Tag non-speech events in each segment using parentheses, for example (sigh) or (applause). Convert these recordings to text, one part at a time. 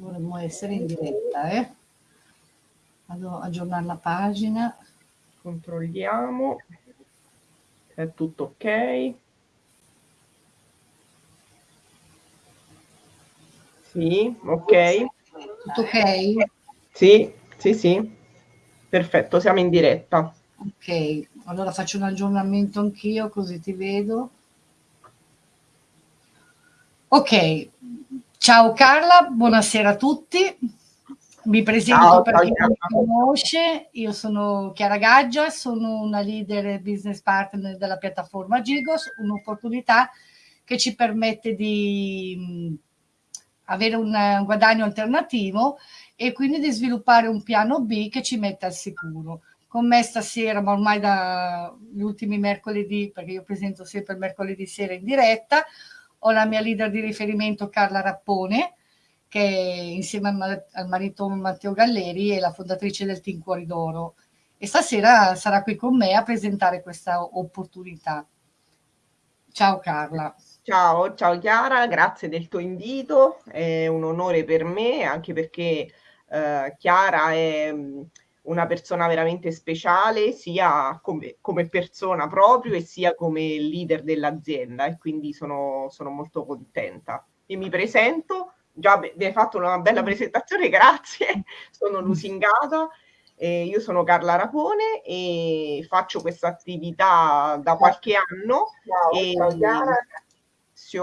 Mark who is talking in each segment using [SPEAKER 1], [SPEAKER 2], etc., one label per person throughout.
[SPEAKER 1] dovremmo essere in diretta, eh? Vado a aggiornare la pagina.
[SPEAKER 2] Controlliamo. È tutto ok. Sì, ok.
[SPEAKER 1] Tutto ok?
[SPEAKER 2] Sì, sì, sì. Perfetto, siamo in diretta.
[SPEAKER 1] Ok, allora faccio un aggiornamento anch'io così ti vedo. Ok, ciao Carla, buonasera a tutti. Mi presento
[SPEAKER 2] Ciao,
[SPEAKER 1] per chi non mi conosce, io sono Chiara Gaggia, sono una leader e business partner della piattaforma Gigos, un'opportunità che ci permette di mh, avere un, un guadagno alternativo e quindi di sviluppare un piano B che ci metta al sicuro. Con me stasera, ma ormai dagli ultimi mercoledì, perché io presento sempre il mercoledì sera in diretta, ho la mia leader di riferimento Carla Rappone, che insieme al, ma- al marito Matteo Galleri è la fondatrice del Team Cuori d'Oro. E stasera sarà qui con me a presentare questa opportunità. Ciao Carla.
[SPEAKER 2] Ciao, ciao Chiara, grazie del tuo invito, è un onore per me anche perché eh, Chiara è una persona veramente speciale sia come, come persona proprio e sia come leader dell'azienda e quindi sono, sono molto contenta. E mi presento, già mi hai fatto una bella presentazione, (laughs) grazie, sono lusingata. Eh, io sono Carla Rapone e faccio questa attività da qualche anno. e,
[SPEAKER 1] ciao, Chiara.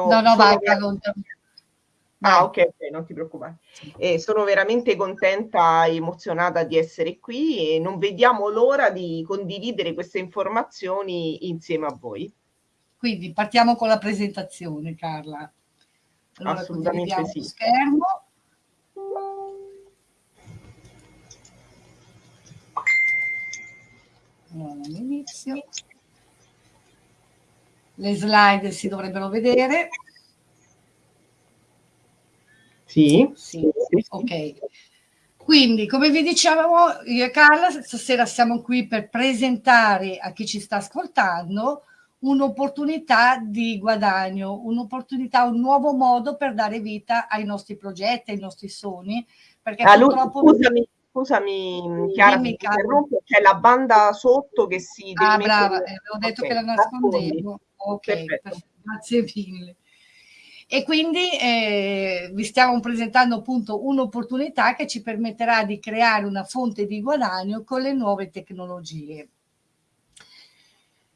[SPEAKER 1] No, no, vai.
[SPEAKER 2] Ah,
[SPEAKER 1] Vai.
[SPEAKER 2] ok, ok, non ti preoccupare. E sono veramente contenta e emozionata di essere qui e non vediamo l'ora di condividere queste informazioni insieme a voi.
[SPEAKER 1] Quindi partiamo con la presentazione, Carla. Allora,
[SPEAKER 2] Assolutamente sì.
[SPEAKER 1] schermo. Allora, all'inizio. Le slide si dovrebbero vedere.
[SPEAKER 2] Sì,
[SPEAKER 1] Sì, ok. Quindi, come vi dicevamo, io e Carla stasera siamo qui per presentare a chi ci sta ascoltando un'opportunità di guadagno, un'opportunità, un nuovo modo per dare vita ai nostri progetti, ai nostri sogni, perché
[SPEAKER 2] Ah,
[SPEAKER 1] purtroppo...
[SPEAKER 2] scusami, scusami Chiara,
[SPEAKER 1] Carla.
[SPEAKER 2] interrompo, c'è la banda sotto che si
[SPEAKER 1] Ah, brava, eh, avevo detto
[SPEAKER 2] Ok,
[SPEAKER 1] che la nascondevo. Ok,
[SPEAKER 2] Perfetto.
[SPEAKER 1] perfetto, grazie mille. E quindi eh, vi stiamo presentando appunto un'opportunità che ci permetterà di creare una fonte di guadagno con le nuove tecnologie.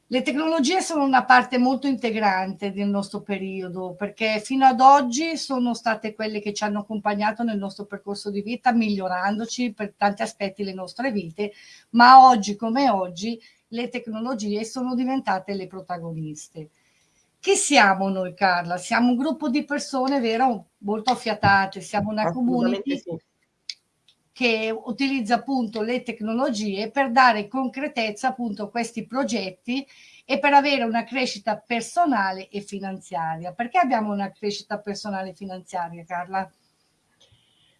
[SPEAKER 1] Le tecnologie sono una parte molto integrante del nostro periodo perché fino ad oggi sono state quelle che ci hanno accompagnato nel nostro percorso di vita, migliorandoci per tanti aspetti le nostre vite, ma oggi come oggi le tecnologie sono diventate le protagoniste. Chi siamo noi, Carla? Siamo un gruppo di persone, vero, molto affiatate, siamo una community
[SPEAKER 2] sì.
[SPEAKER 1] che utilizza appunto le tecnologie per dare concretezza appunto a questi progetti e per avere una crescita personale e finanziaria. Perché abbiamo una crescita personale e finanziaria, Carla?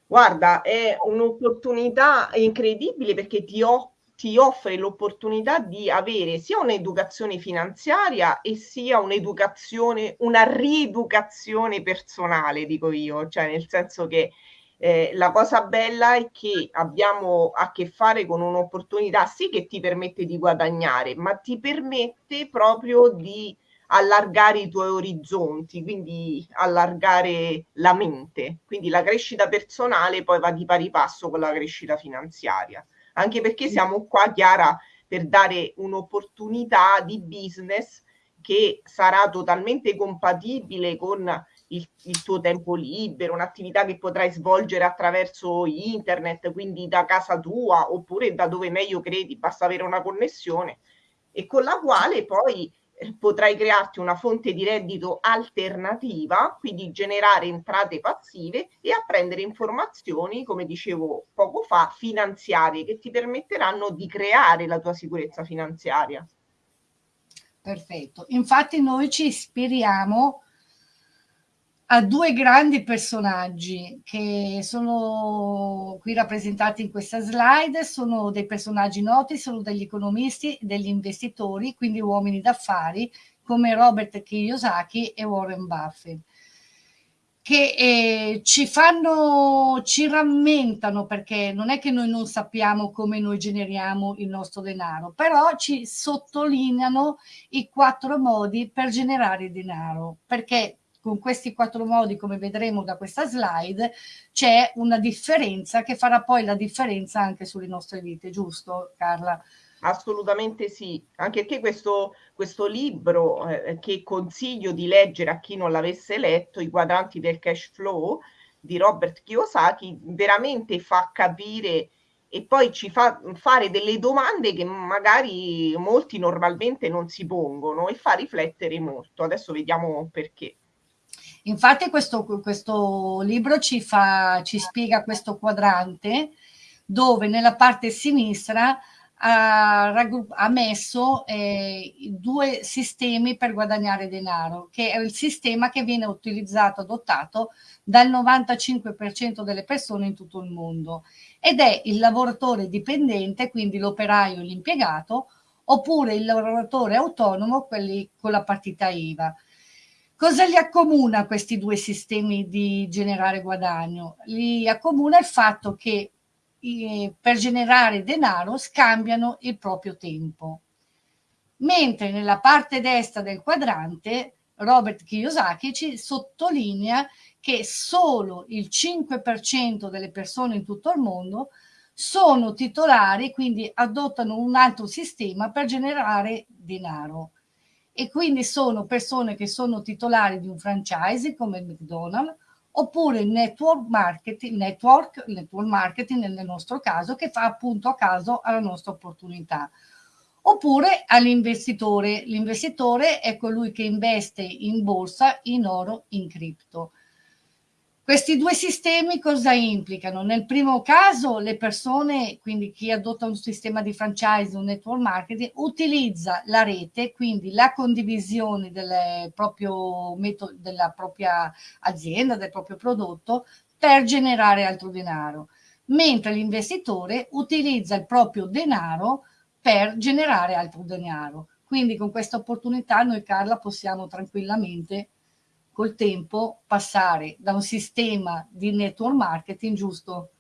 [SPEAKER 2] Guarda, è un'opportunità incredibile perché ti, o- ti offre l'opportunità di avere sia un'educazione finanziaria e sia un'educazione, una rieducazione personale, dico io, cioè nel senso che eh, la cosa bella è che abbiamo a che fare con un'opportunità sì che ti permette di guadagnare, ma ti permette proprio di allargare i tuoi orizzonti, quindi allargare la mente. Quindi la crescita personale poi va di pari passo con la crescita finanziaria. Anche perché siamo qua, Chiara, per dare un'opportunità di business che sarà totalmente compatibile con il, il, tuo tempo libero, un'attività che potrai svolgere attraverso internet, quindi da casa tua oppure da dove meglio credi, basta avere una connessione e con la quale poi potrai crearti una fonte di reddito alternativa, quindi generare entrate passive e apprendere informazioni, come dicevo poco fa, finanziarie che ti permetteranno di creare la tua sicurezza finanziaria.
[SPEAKER 1] Perfetto. Infatti noi ci ispiriamo a due grandi personaggi che sono qui rappresentati in questa slide, sono dei personaggi noti, sono degli economisti, degli investitori, quindi uomini d'affari come Robert Kiyosaki e Warren Buffett. che eh, ci fanno, ci rammentano perché non è che noi non sappiamo come noi generiamo il nostro denaro, però ci sottolineano i quattro modi per generare denaro, perché con questi quattro modi, come vedremo da questa slide, c'è una differenza che farà poi la differenza anche sulle nostre vite, giusto Carla?
[SPEAKER 2] Assolutamente sì, anche perché questo, questo libro eh, che consiglio di leggere a chi non l'avesse letto, I quadranti del cash flow di Robert Kiyosaki, veramente fa capire e poi ci fa fare delle domande che magari molti normalmente non si pongono e fa riflettere molto. Adesso vediamo perché.
[SPEAKER 1] Infatti questo, questo libro ci, fa, ci spiega questo quadrante dove nella parte sinistra ha, ha messo eh, due sistemi per guadagnare denaro, che è il sistema che viene utilizzato, adottato dal 95% delle persone in tutto il mondo ed è il lavoratore dipendente, quindi l'operaio l'impiegato, oppure il lavoratore autonomo, quelli con la partita IVA. Cosa li accomuna questi due sistemi di generare guadagno? Li accomuna il fatto che per generare denaro scambiano il proprio tempo. Mentre nella parte destra del quadrante Robert Kiyosaki ci sottolinea che solo il 5% delle persone in tutto il mondo sono titolari, quindi adottano un altro sistema per generare denaro. E quindi sono persone che sono titolari di un franchise come McDonald's oppure il network marketing, network, network marketing nel nostro caso, che fa appunto a caso alla nostra opportunità. Oppure all'investitore. L'investitore è colui che investe in borsa, in oro, in cripto. Questi due sistemi cosa implicano? Nel primo caso le persone, quindi chi adotta un sistema di franchise, un network marketing, utilizza la rete, quindi la condivisione del proprio metodo, della propria azienda, del proprio prodotto, per generare altro denaro, mentre l'investitore utilizza il proprio denaro per generare altro denaro. Quindi con questa opportunità noi Carla possiamo tranquillamente col tempo passare da un sistema di network marketing giusto?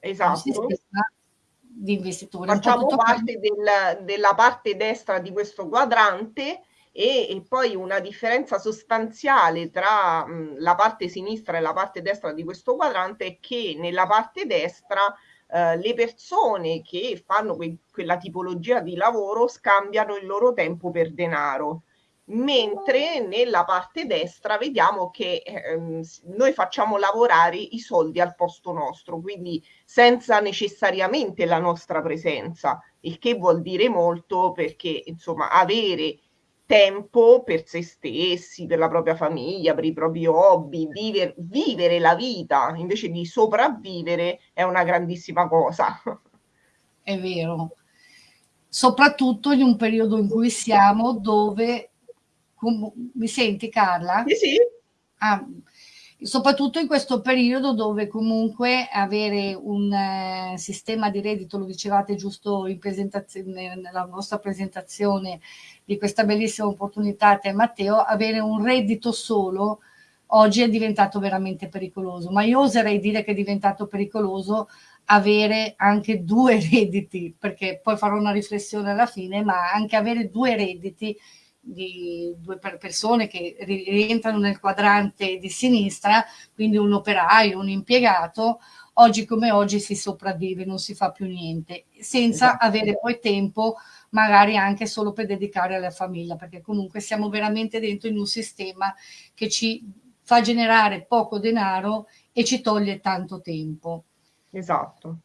[SPEAKER 2] Esatto.
[SPEAKER 1] di investitori
[SPEAKER 2] facciamo parte del, della parte destra di questo quadrante e, e poi una differenza sostanziale tra mh, la parte sinistra e la parte destra di questo quadrante è che nella parte destra Uh, le persone che fanno que- quella tipologia di lavoro scambiano il loro tempo per denaro mentre nella parte destra vediamo che ehm, noi facciamo lavorare i soldi al posto nostro, quindi senza necessariamente la nostra presenza, il che vuol dire molto perché insomma avere tempo per se stessi, per la propria famiglia, per i propri hobby, viver, vivere la vita invece di sopravvivere è una grandissima cosa.
[SPEAKER 1] È vero, soprattutto in un periodo in cui siamo dove mi senti Carla?
[SPEAKER 2] Sì, sì.
[SPEAKER 1] Ah, soprattutto in questo periodo dove comunque avere un eh, sistema di reddito, lo dicevate giusto in presentazione, nella nostra presentazione di questa bellissima opportunità te Matteo, avere un reddito solo oggi è diventato veramente pericoloso, ma io oserei dire che è diventato pericoloso avere anche due (laughs) redditi, perché poi farò una riflessione alla fine, ma anche avere due redditi di due persone che rientrano nel quadrante di sinistra, quindi un operaio, un impiegato, oggi come oggi si sopravvive, non si fa più niente, senza esatto. avere poi tempo magari anche solo per dedicare alla famiglia, perché comunque siamo veramente dentro in un sistema che ci fa generare poco denaro e ci toglie tanto tempo.
[SPEAKER 2] Esatto.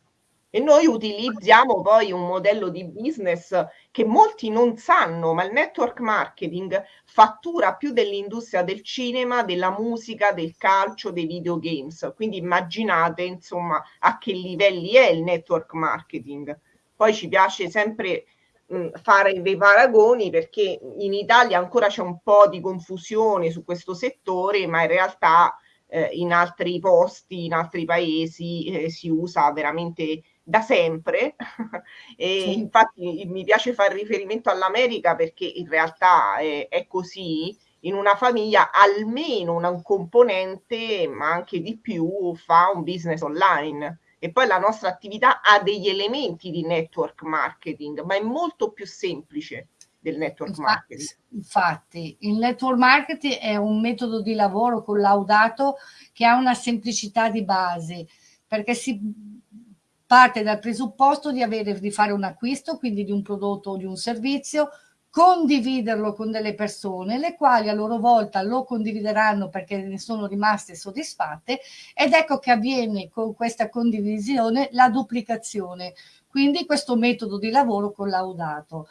[SPEAKER 2] E noi utilizziamo poi un modello di business che molti non sanno, ma il network marketing fattura più dell'industria del cinema, della musica, del calcio, dei videogames. Quindi immaginate insomma a che livelli è il network marketing. Poi ci piace sempre mh, fare dei paragoni perché in Italia ancora c'è un po' di confusione su questo settore, ma in realtà eh, in altri posti, in altri paesi eh, si usa veramente da sempre (laughs) e sì. infatti mi piace fare riferimento all'America perché in realtà è, è così in una famiglia almeno un componente, ma anche di più, fa un business online. E poi la nostra attività ha degli elementi di network marketing, ma è molto più semplice del network
[SPEAKER 1] infatti,
[SPEAKER 2] marketing.
[SPEAKER 1] Infatti, il network marketing è un metodo di lavoro collaudato che ha una semplicità di base, perché si parte dal presupposto di, avere, di fare un acquisto, quindi di un prodotto o di un servizio, condividerlo con delle persone, le quali a loro volta lo condivideranno perché ne sono rimaste soddisfatte ed ecco che avviene con questa condivisione la duplicazione, quindi questo metodo di lavoro collaudato.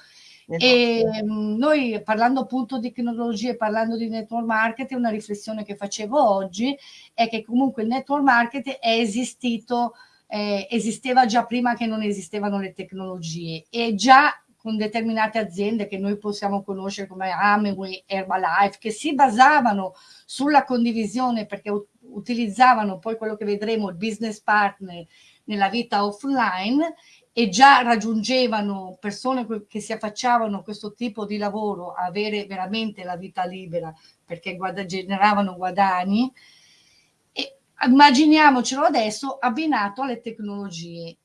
[SPEAKER 1] Esatto. E mm, noi parlando appunto di tecnologie, parlando di network marketing, una riflessione che facevo oggi è che comunque il network marketing è esistito, eh, esisteva già prima che non esistevano le tecnologie e già con determinate aziende che noi possiamo conoscere come Amway, Herbalife, che si basavano sulla condivisione perché utilizzavano poi quello che vedremo, il business partner nella vita offline e già raggiungevano persone che si affacciavano a questo tipo di lavoro avere veramente la vita libera perché guada, generavano guadagni. Immaginiamocelo adesso abbinato alle tecnologie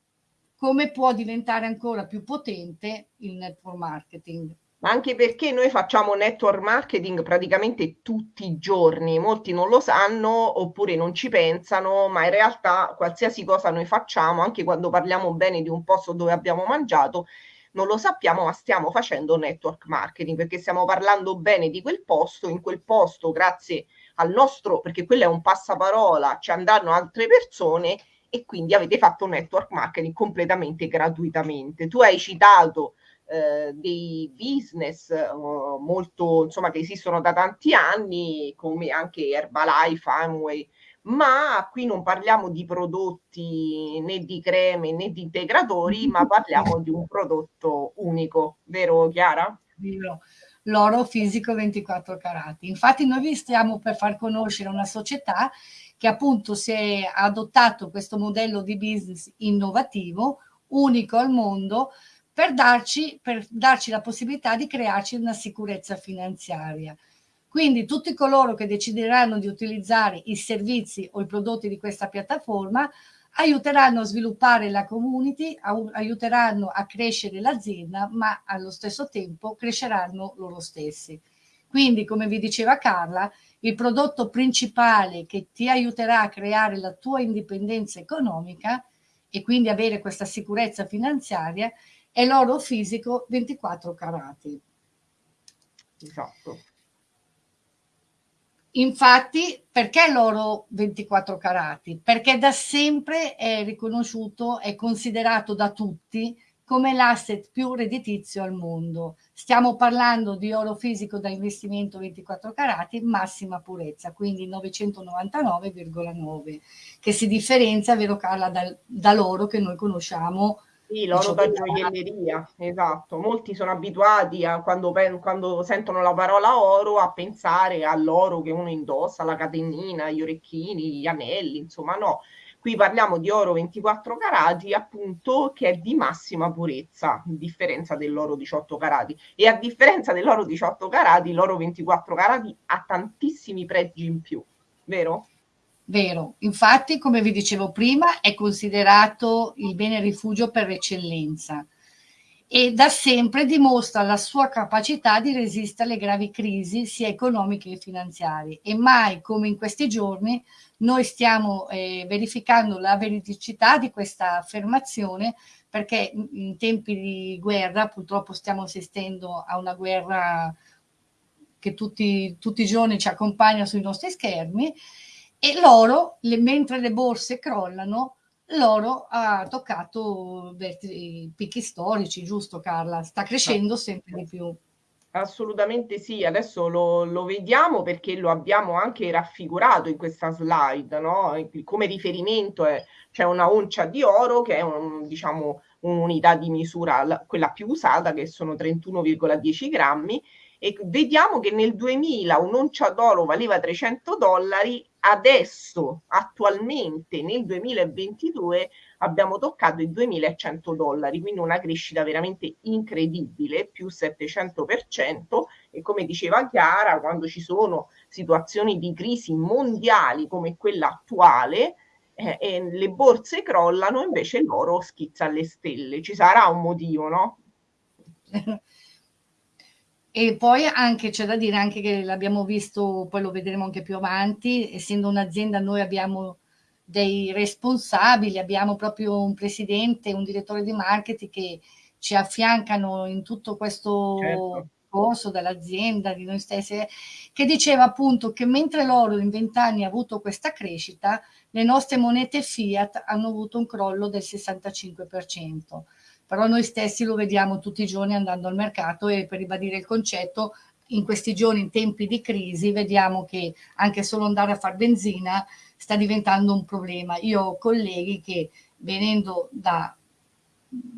[SPEAKER 1] come può diventare ancora più potente il network marketing.
[SPEAKER 2] Ma anche perché noi facciamo network marketing praticamente tutti i giorni, molti non lo sanno oppure non ci pensano, ma in realtà qualsiasi cosa noi facciamo, anche quando parliamo bene di un posto dove abbiamo mangiato, non lo sappiamo, ma stiamo facendo network marketing perché stiamo parlando bene di quel posto, in quel posto grazie al nostro, perché quello è un passaparola, ci andranno altre persone e quindi avete fatto network marketing completamente gratuitamente. Tu hai citato eh, dei business eh, molto, insomma, che esistono da tanti anni, come anche Herbalife, Amway, ma qui non parliamo di prodotti né di creme né di integratori, ma parliamo di un prodotto unico, vero Chiara?
[SPEAKER 1] L'oro fisico 24 carati. Infatti noi vi stiamo per far conoscere una società che appunto si è adottato questo modello di business innovativo, unico al mondo, per darci, per darci la possibilità di crearci una sicurezza finanziaria. Quindi tutti coloro che decideranno di utilizzare i servizi o i prodotti di questa piattaforma aiuteranno a sviluppare la community, aiuteranno a crescere l'azienda, ma allo stesso tempo cresceranno loro stessi. Quindi, come vi diceva Carla, il prodotto principale che ti aiuterà a creare la tua indipendenza economica e quindi avere questa sicurezza finanziaria è l'oro fisico 24 carati.
[SPEAKER 2] Esatto.
[SPEAKER 1] Infatti, perché l'oro 24 carati? Perché da sempre è riconosciuto, è considerato da tutti come l'asset più redditizio al mondo. Stiamo parlando di oro fisico da investimento 24 carati, massima purezza, quindi 999,9, che si differenzia, vero Carla, dal, dall'oro che noi conosciamo
[SPEAKER 2] sì, l'oro da gioielleria, esatto. Molti sono abituati a quando, quando, sentono la parola oro a pensare all'oro che uno indossa, la catenina, gli orecchini, gli anelli, insomma no. Qui parliamo di oro 24 carati, appunto, che è di massima purezza, a differenza dell'oro 18 carati. E a differenza dell'oro 18 carati, l'oro 24 carati ha tantissimi pregi in più, vero?
[SPEAKER 1] Vero, infatti, come vi dicevo prima, è considerato il bene rifugio per eccellenza e da sempre dimostra la sua capacità di resistere alle gravi crisi sia economiche che finanziarie. E mai come in questi giorni noi stiamo eh, verificando la veridicità di questa affermazione perché in tempi di guerra purtroppo stiamo assistendo a una guerra che tutti, tutti i giorni ci accompagna sui nostri schermi e l'oro, mentre le borse crollano, l'oro ha toccato picchi storici, giusto Carla? Sta crescendo sempre di più.
[SPEAKER 2] Assolutamente sì, adesso lo, lo, vediamo perché lo abbiamo anche raffigurato in questa slide, no? Come riferimento c'è cioè una oncia di oro che è un, diciamo, un'unità di misura, quella più usata, che sono 31,10 grammi, e vediamo che nel 2000 un'oncia d'oro valeva 300 dollari, adesso attualmente nel 2022 abbiamo toccato i 2100 dollari, quindi una crescita veramente incredibile, più 700% e come diceva Chiara, quando ci sono situazioni di crisi mondiali come quella attuale, eh, e le borse crollano, invece l'oro schizza alle stelle. Ci sarà un motivo, no? (laughs)
[SPEAKER 1] E poi anche c'è da dire anche che l'abbiamo visto, poi lo vedremo anche più avanti, essendo un'azienda noi abbiamo dei responsabili, abbiamo proprio un presidente, un direttore di marketing che ci affiancano in tutto questo certo. corso dell'azienda, di noi stessi, che diceva appunto che mentre l'oro in vent'anni ha avuto questa crescita, le nostre monete fiat hanno avuto un crollo del 65% però noi stessi lo vediamo tutti i giorni andando al mercato e per ribadire il concetto, in questi giorni, in tempi di crisi, vediamo che anche solo andare a fare benzina sta diventando un problema. Io ho colleghi che venendo da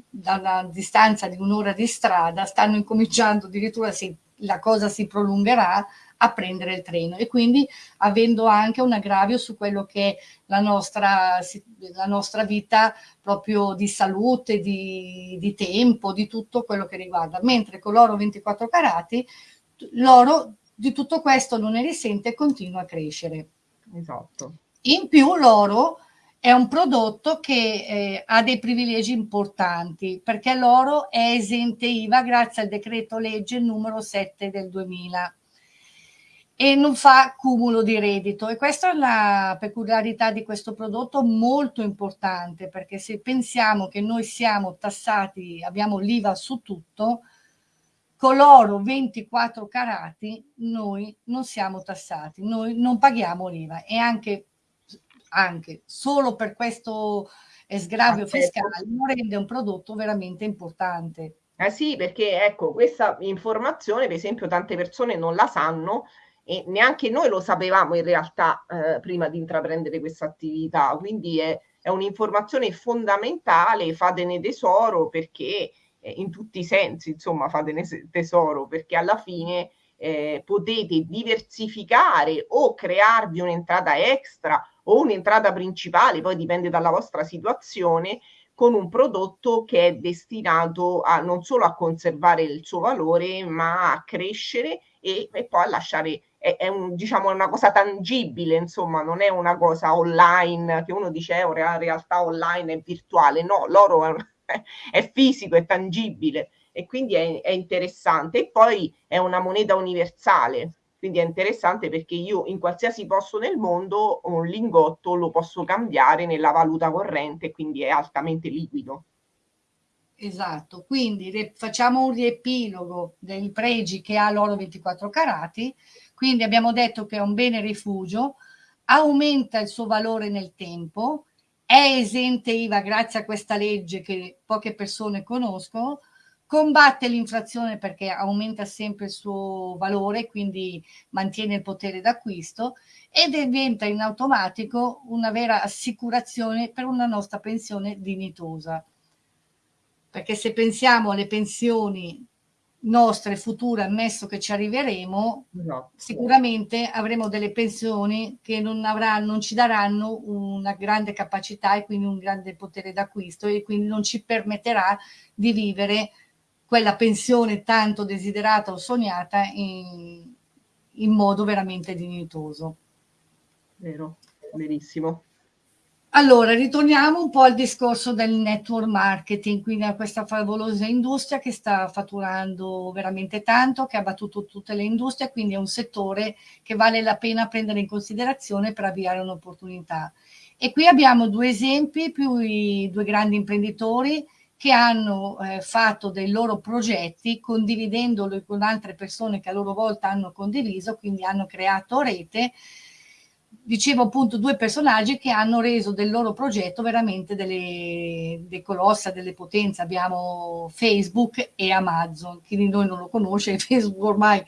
[SPEAKER 1] dalla distanza di un'ora di strada stanno incominciando addirittura se la cosa si prolungherà a prendere il treno e quindi avendo anche un aggravio su quello che è la nostra, la nostra vita proprio di salute, di, di tempo, di tutto quello che riguarda. Mentre con l'oro 24 carati l'oro di tutto questo non ne risente e continua a crescere.
[SPEAKER 2] Esatto.
[SPEAKER 1] In più l'oro è un prodotto che eh, ha dei privilegi importanti perché l'oro è esente IVA grazie al decreto legge numero 7 del 2000 e non fa cumulo di reddito. E questa è la peculiarità di questo prodotto molto importante perché se pensiamo che noi siamo tassati, abbiamo l'IVA su tutto, con l'oro 24 carati noi non siamo tassati, noi non paghiamo l'IVA. E anche, anche solo per questo sgravio fiscale non rende un prodotto veramente importante.
[SPEAKER 2] Eh sì, perché ecco, questa informazione, per esempio, tante persone non la sanno e neanche noi lo sapevamo in realtà eh, prima di intraprendere questa attività, quindi è, è un'informazione fondamentale, fatene tesoro perché eh, in tutti i sensi, insomma, fatene tesoro perché alla fine eh, potete diversificare o crearvi un'entrata extra o un'entrata principale, poi dipende dalla vostra situazione, con un prodotto che è destinato a non solo a conservare il suo valore, ma a crescere e, e poi a lasciare è, è un, diciamo, una cosa tangibile, insomma, non è una cosa online che uno dice è una realtà online, è virtuale, no, l'oro è, è fisico, è tangibile e quindi è, è interessante. E poi è una moneta universale, quindi è interessante perché io in qualsiasi posto nel mondo un lingotto lo posso cambiare nella valuta corrente, quindi è altamente liquido.
[SPEAKER 1] Esatto, quindi facciamo un riepilogo dei pregi che ha l'oro 24 carati, quindi abbiamo detto che è un bene rifugio, aumenta il suo valore nel tempo, è esente IVA grazie a questa legge che poche persone conoscono, combatte l'inflazione perché aumenta sempre il suo valore, quindi mantiene il potere d'acquisto e diventa in automatico una vera assicurazione per una nostra pensione dignitosa. Perché se pensiamo alle pensioni nostre future, ammesso che ci arriveremo, no. sicuramente avremo delle pensioni che non, avranno, non ci daranno una grande capacità e quindi un grande potere d'acquisto e quindi non ci permetterà di vivere quella pensione tanto desiderata o sognata in, in modo veramente dignitoso.
[SPEAKER 2] Vero, verissimo.
[SPEAKER 1] Allora, ritorniamo un po' al discorso del network marketing, quindi a questa favolosa industria che sta fatturando veramente tanto, che ha battuto tutte le industrie, quindi è un settore che vale la pena prendere in considerazione per avviare un'opportunità. E qui abbiamo due esempi, più i due grandi imprenditori che hanno eh, fatto dei loro progetti condividendolo con altre persone che a loro volta hanno condiviso, quindi hanno creato rete dicevo appunto due personaggi che hanno reso del loro progetto veramente delle, dei colossa, delle potenze. Abbiamo Facebook e Amazon. Chi di noi non lo conosce, (laughs) Facebook ormai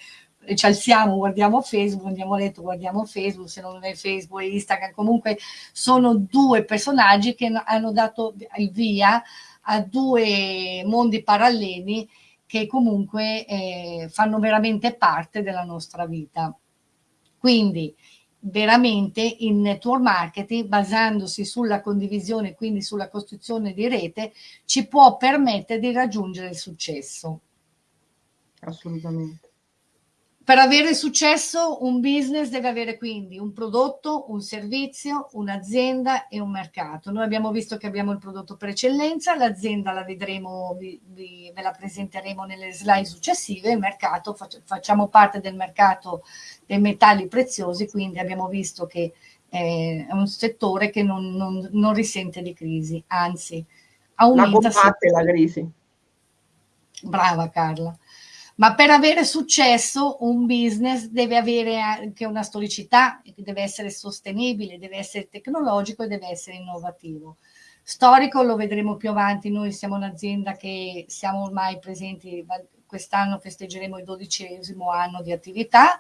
[SPEAKER 1] ci alziamo, guardiamo Facebook, andiamo a letto, guardiamo Facebook, se non è Facebook e Instagram, comunque sono due personaggi che hanno dato il via a due mondi paralleli che comunque eh, fanno veramente parte della nostra vita. Quindi veramente il network marketing basandosi sulla condivisione, quindi sulla costruzione di rete, ci può permettere di raggiungere il successo.
[SPEAKER 2] Assolutamente.
[SPEAKER 1] Per avere successo un business deve avere quindi un prodotto, un servizio, un'azienda e un mercato. Noi abbiamo visto che abbiamo il prodotto per eccellenza, l'azienda la vedremo, vi, vi, ve la presenteremo nelle slide successive, il mercato, facciamo parte del mercato dei metalli preziosi, quindi abbiamo visto che è un settore che non, non, non risente di crisi, anzi aumenta.
[SPEAKER 2] La combatte la crisi.
[SPEAKER 1] Brava Carla. Ma per avere successo un business deve avere anche una storicità, deve essere sostenibile, deve essere tecnologico e deve essere innovativo. Storico lo vedremo più avanti, noi siamo un'azienda che siamo ormai presenti, quest'anno festeggeremo il dodicesimo anno di attività,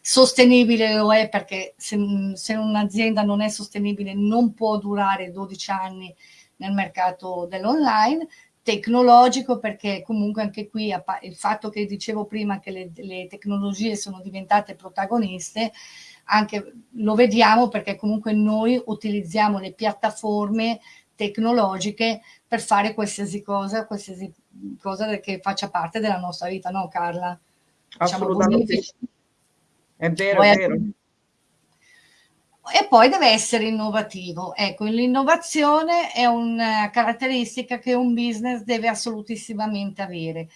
[SPEAKER 1] sostenibile lo è perché se, se un'azienda non è sostenibile non può durare 12 anni nel mercato dell'online, tecnologico perché comunque anche qui il fatto che dicevo prima che le, le tecnologie sono diventate protagoniste anche lo vediamo perché comunque noi utilizziamo le piattaforme tecnologiche per fare qualsiasi cosa, qualsiasi cosa che faccia parte della nostra vita, no Carla?
[SPEAKER 2] Diciamo Assolutamente. Diciamo, è vero, Poi, è vero
[SPEAKER 1] e poi deve essere innovativo. Ecco, l'innovazione è una caratteristica che un business deve assolutissimamente avere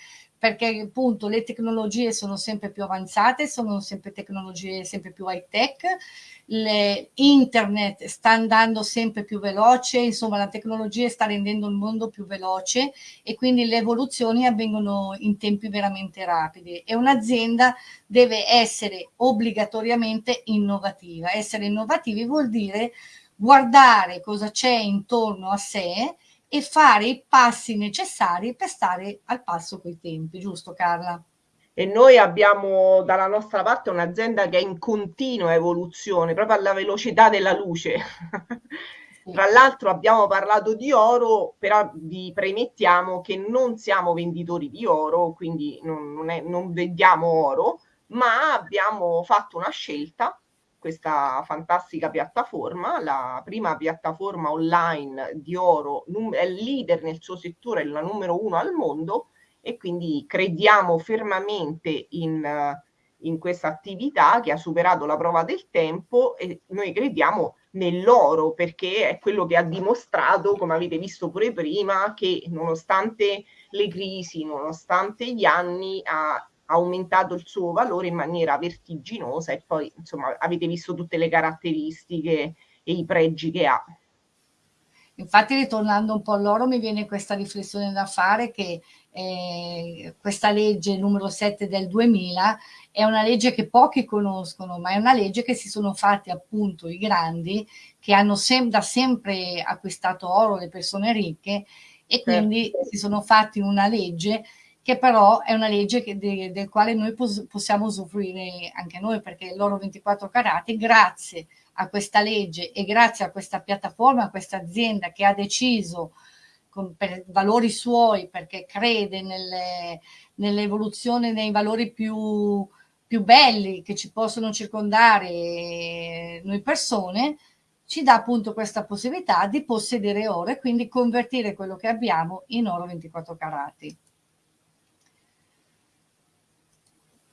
[SPEAKER 1] perché appunto le tecnologie sono sempre più avanzate, sono sempre tecnologie sempre più high tech, internet sta andando sempre più veloce, insomma la tecnologia sta rendendo il mondo più veloce e quindi le evoluzioni avvengono in tempi veramente rapidi e un'azienda deve essere obbligatoriamente innovativa. Essere innovativi vuol dire guardare cosa c'è intorno a sé e fare i passi necessari per stare al passo coi tempi, giusto Carla?
[SPEAKER 2] E noi abbiamo dalla nostra parte un'azienda che è in continua evoluzione, proprio alla velocità della luce. Tra l'altro abbiamo parlato di oro, però vi premettiamo che non siamo venditori di oro, quindi non, non, è, non vendiamo oro, ma abbiamo fatto una scelta questa fantastica piattaforma, la prima piattaforma online di oro, è leader nel suo settore, è la numero uno al mondo e quindi crediamo fermamente in, in questa attività che ha superato la prova del tempo e noi crediamo nell'oro perché è quello che ha dimostrato, come avete visto pure prima, che nonostante le crisi, nonostante gli anni, ha aumentato il suo valore in maniera vertiginosa e poi insomma avete visto tutte le caratteristiche e i pregi che ha.
[SPEAKER 1] Infatti ritornando un po' all'oro mi viene questa riflessione da fare che eh, questa legge numero 7 del 2000 è una legge che pochi conoscono, ma è una legge che si sono fatti appunto i grandi che hanno sem da sempre acquistato oro le persone ricche e quindi certo. si sono fatti una legge che però è una legge che, de, del quale noi pos possiamo usufruire anche noi, perché l'oro 24 carati, grazie a questa legge e grazie a questa piattaforma, a questa azienda che ha deciso con, per valori suoi, perché crede nell'evoluzione nell nei valori più, più belli che ci possono circondare noi persone, ci dà appunto questa possibilità di possedere oro e quindi convertire quello che abbiamo in oro 24 carati.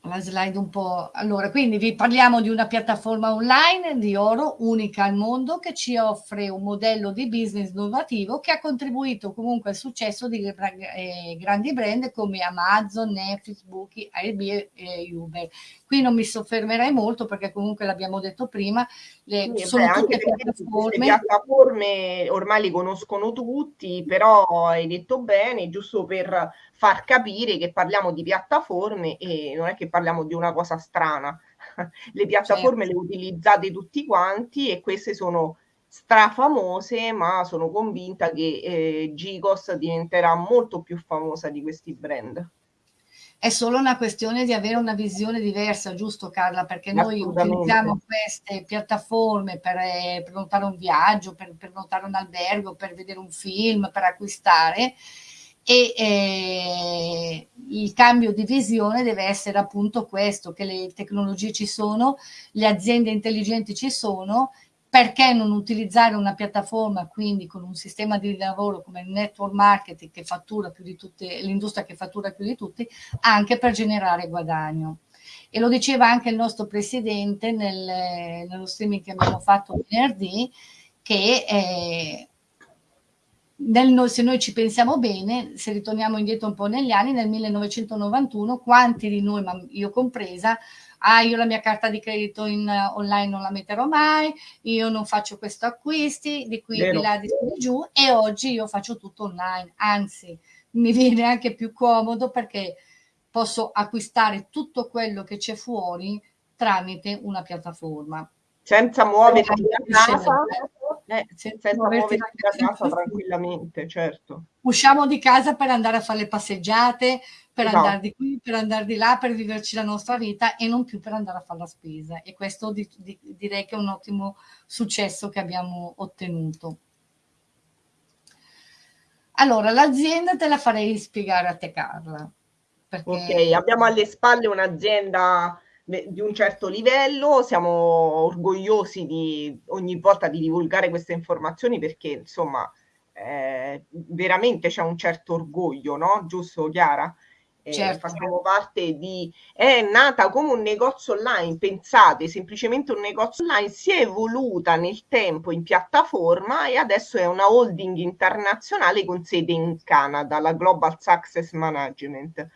[SPEAKER 1] La slide un po'. Allora, quindi vi parliamo di una piattaforma online di oro unica al mondo che ci offre un modello di business innovativo che ha contribuito comunque al successo di eh, grandi brand come Amazon, Netflix, Booking, Airbnb e Uber. Qui non mi soffermerei molto perché comunque l'abbiamo detto prima,
[SPEAKER 2] le, sì, sono beh, tutte piattaforme. piattaforme ormai li conoscono tutti, però hai detto bene, giusto per far capire che parliamo di piattaforme e non è che parliamo di una cosa strana. (laughs) Le piattaforme certo. le utilizzate tutti quanti e queste sono strafamose, ma sono convinta che eh, Gigos diventerà molto più famosa di questi brand.
[SPEAKER 1] È solo una questione di avere una visione diversa, giusto Carla? Perché noi utilizziamo queste piattaforme per eh, prenotare un viaggio, per prenotare un albergo, per vedere un film, per acquistare e eh, il cambio di visione deve essere appunto questo, che le tecnologie ci sono, le aziende intelligenti ci sono, perché non utilizzare una piattaforma quindi con un sistema di lavoro come il network marketing che fattura più di tutte, l'industria che fattura più di tutti, anche per generare guadagno. E lo diceva anche il nostro presidente nel, nello streaming che abbiamo fatto venerdì, che eh, nel, se noi ci pensiamo bene, se ritorniamo indietro un po' negli anni, nel 1991, quanti di noi, ma io compresa, ah io la mia carta di credito in, uh, online non la metterò mai, io non faccio questo acquisti, di qui Vero. di là, di giù, e oggi io faccio tutto online, anzi mi (laughs) viene anche più comodo perché posso acquistare tutto quello che c'è fuori tramite una piattaforma.
[SPEAKER 2] Senza muoverti da casa, eh, senza muoverti da casa tranquillamente, certo.
[SPEAKER 1] Usciamo di casa per andare a fare le passeggiate, per esatto. andare di qui, per andare di là, per viverci la nostra vita e non più per andare a fare la spesa. E questo di, di, direi che è un ottimo successo che abbiamo ottenuto. Allora, l'azienda te la farei spiegare a te Carla.
[SPEAKER 2] Perché... Ok, abbiamo alle spalle un'azienda di un certo livello, siamo orgogliosi di ogni volta di divulgare queste informazioni perché insomma eh, veramente c'è un certo orgoglio, no? Giusto Chiara? Eh, certo. Facciamo parte di... è nata come un negozio online, pensate, semplicemente un negozio online, si è evoluta nel tempo in piattaforma e adesso è una holding internazionale con sede in Canada, la Global Success Management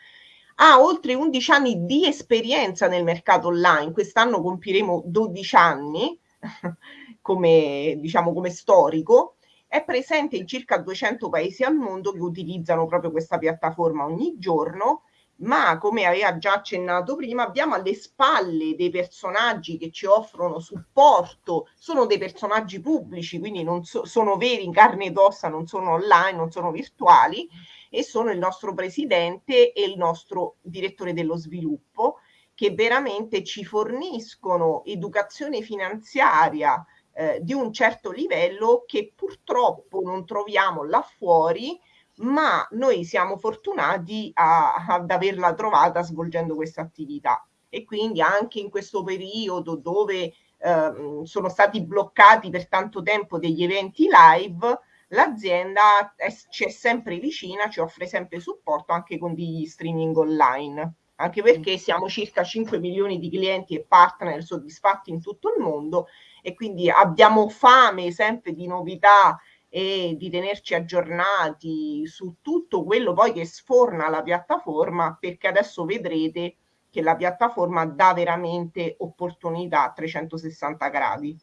[SPEAKER 2] ha oltre 11 anni di esperienza nel mercato online, quest'anno compiremo 12 anni (laughs) come, diciamo, come storico, è presente in circa 200 paesi al mondo che utilizzano proprio questa piattaforma ogni giorno, ma come aveva già accennato prima, abbiamo alle spalle dei personaggi che ci offrono supporto, sono dei personaggi pubblici, quindi non so, sono veri in carne ed ossa, non sono online, non sono virtuali, e sono il nostro presidente e il nostro direttore dello sviluppo che veramente ci forniscono educazione finanziaria eh, di un certo livello che purtroppo non troviamo là fuori, ma noi siamo fortunati a, ad averla trovata svolgendo questa attività. E quindi anche in questo periodo dove eh, sono stati bloccati per tanto tempo degli eventi live, l'azienda è, ci è sempre vicina, ci offre sempre supporto anche con degli streaming online, anche perché siamo circa 5 milioni di clienti e partner soddisfatti in tutto il mondo e quindi abbiamo fame sempre di novità e di tenerci aggiornati su tutto quello poi che sforna la piattaforma perché adesso vedrete che la piattaforma dà veramente opportunità a 360 gradi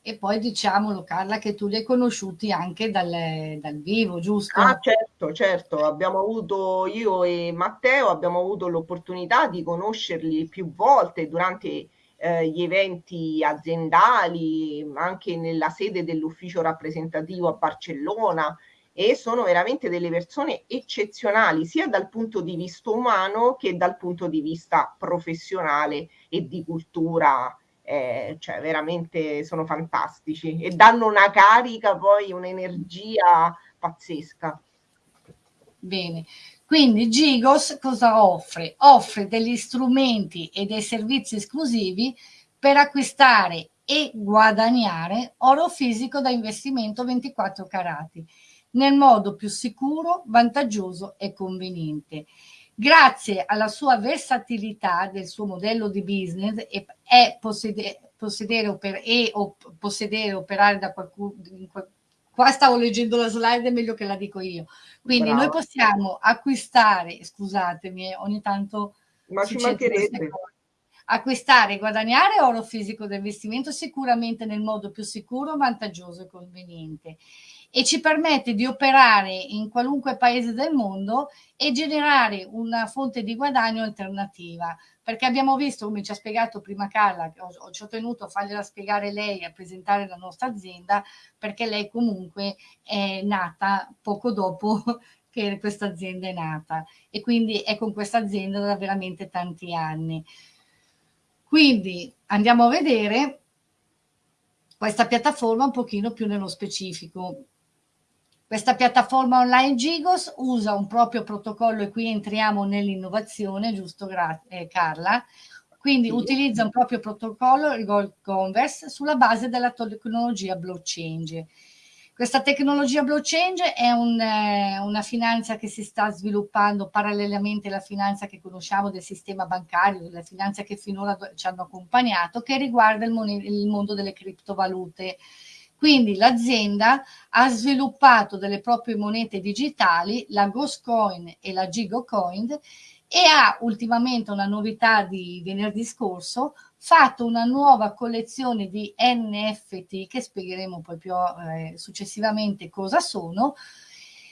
[SPEAKER 1] e poi diciamolo Carla che tu li hai conosciuti anche dal, dal vivo, giusto?
[SPEAKER 2] Ah certo, certo, abbiamo avuto io e Matteo abbiamo avuto l'opportunità di conoscerli più volte durante eh, gli eventi aziendali, anche nella sede dell'ufficio rappresentativo a Barcellona e sono veramente delle persone eccezionali sia dal punto di vista umano che dal punto di vista professionale e di cultura eh, cioè veramente sono fantastici e danno una carica, poi un'energia pazzesca.
[SPEAKER 1] Bene, quindi Gigos cosa offre? Offre degli strumenti e dei servizi esclusivi per acquistare e guadagnare oro fisico da investimento 24 carati nel modo più sicuro, vantaggioso e conveniente grazie alla sua versatilità del suo modello di business è possedere, possedere, oper, e o, possedere operare da qualcuno qua stavo leggendo la slide è meglio che la dico io quindi Bravo. noi possiamo acquistare scusatemi ogni tanto
[SPEAKER 2] ma ci mancherebbe
[SPEAKER 1] acquistare e guadagnare oro fisico da investimento sicuramente nel modo più sicuro, vantaggioso e conveniente e ci permette di operare in qualunque paese del mondo e generare una fonte di guadagno alternativa. Perché abbiamo visto, come ci ha spiegato prima Carla, che ho, ho, ci ho tenuto a fargliela spiegare lei, a presentare la nostra azienda, perché lei comunque è nata poco dopo (laughs) che questa azienda è nata e quindi è con questa azienda da veramente tanti anni. Quindi andiamo a vedere questa piattaforma un pochino più nello specifico. Questa piattaforma online Gigos usa un proprio protocollo e qui entriamo nell'innovazione, giusto eh, Carla? Quindi sì. utilizza un proprio protocollo, il Gold Converse, sulla base della tecnologia blockchain. Questa tecnologia blockchain è un, eh, una finanza che si sta sviluppando parallelamente alla finanza che conosciamo del sistema bancario, della finanza che finora ci hanno accompagnato, che riguarda il, il mondo delle criptovalute. Quindi l'azienda ha sviluppato delle proprie monete digitali, la Ghostcoin e la Gigocoin, e ha ultimamente una novità di venerdì scorso, fatto una nuova collezione di NFT che spiegheremo poi più eh, successivamente cosa sono,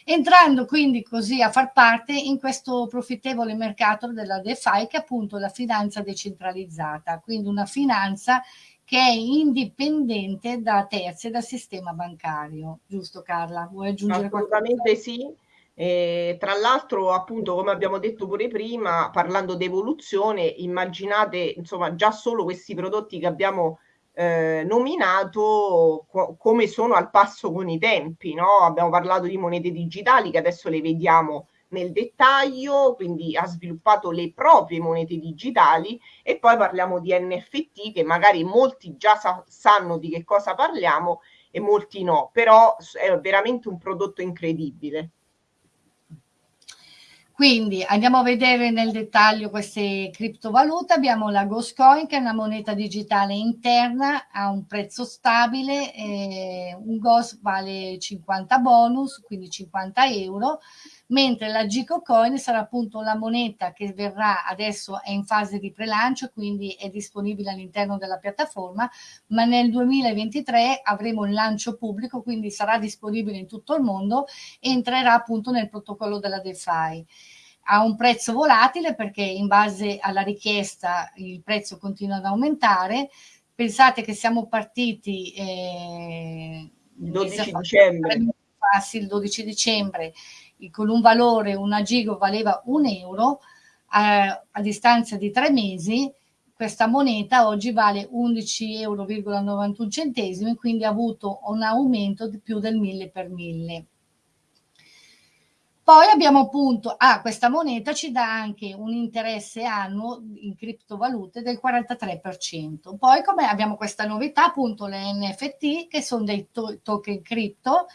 [SPEAKER 1] entrando quindi così a far parte in questo profittevole mercato della DeFi che è appunto la finanza decentralizzata, quindi una finanza che è indipendente da terzi e dal sistema bancario. Giusto Carla? Vuoi aggiungere
[SPEAKER 2] Assolutamente qualcosa? sì. Eh, tra l'altro, appunto, come abbiamo detto pure prima, parlando di evoluzione, immaginate insomma già solo questi prodotti che abbiamo eh, nominato co- come sono al passo con i tempi. No? Abbiamo parlato di monete digitali che adesso le vediamo nel dettaglio, quindi ha sviluppato le proprie monete digitali e poi parliamo di NFT che magari molti già sa- sanno di che cosa parliamo e molti no, però è veramente un prodotto incredibile.
[SPEAKER 1] Quindi andiamo a vedere nel dettaglio queste criptovalute. Abbiamo la Ghostcoin che è una moneta digitale interna, ha un prezzo stabile, eh, un Ghost vale 50 bonus, quindi 50 euro, mentre la Gico Coin sarà appunto la moneta che verrà adesso è in fase di prelancio, quindi è disponibile all'interno della piattaforma, ma nel 2023 avremo il lancio pubblico, quindi sarà disponibile in tutto il mondo e entrerà appunto nel protocollo della DeFi ha un prezzo volatile perché in base alla richiesta il prezzo continua ad aumentare. Pensate che siamo partiti
[SPEAKER 2] eh, 12 dicembre.
[SPEAKER 1] Passi il 12 dicembre con un valore, una gigo valeva un euro, a, a distanza di tre mesi questa moneta oggi vale 11,91 euro quindi ha avuto un aumento di più del 1000 per 1000. Poi abbiamo appunto, ah, questa moneta ci dà anche un interesse annuo in criptovalute del 43%. Poi come abbiamo questa novità, appunto le NFT, che sono dei to token cripto,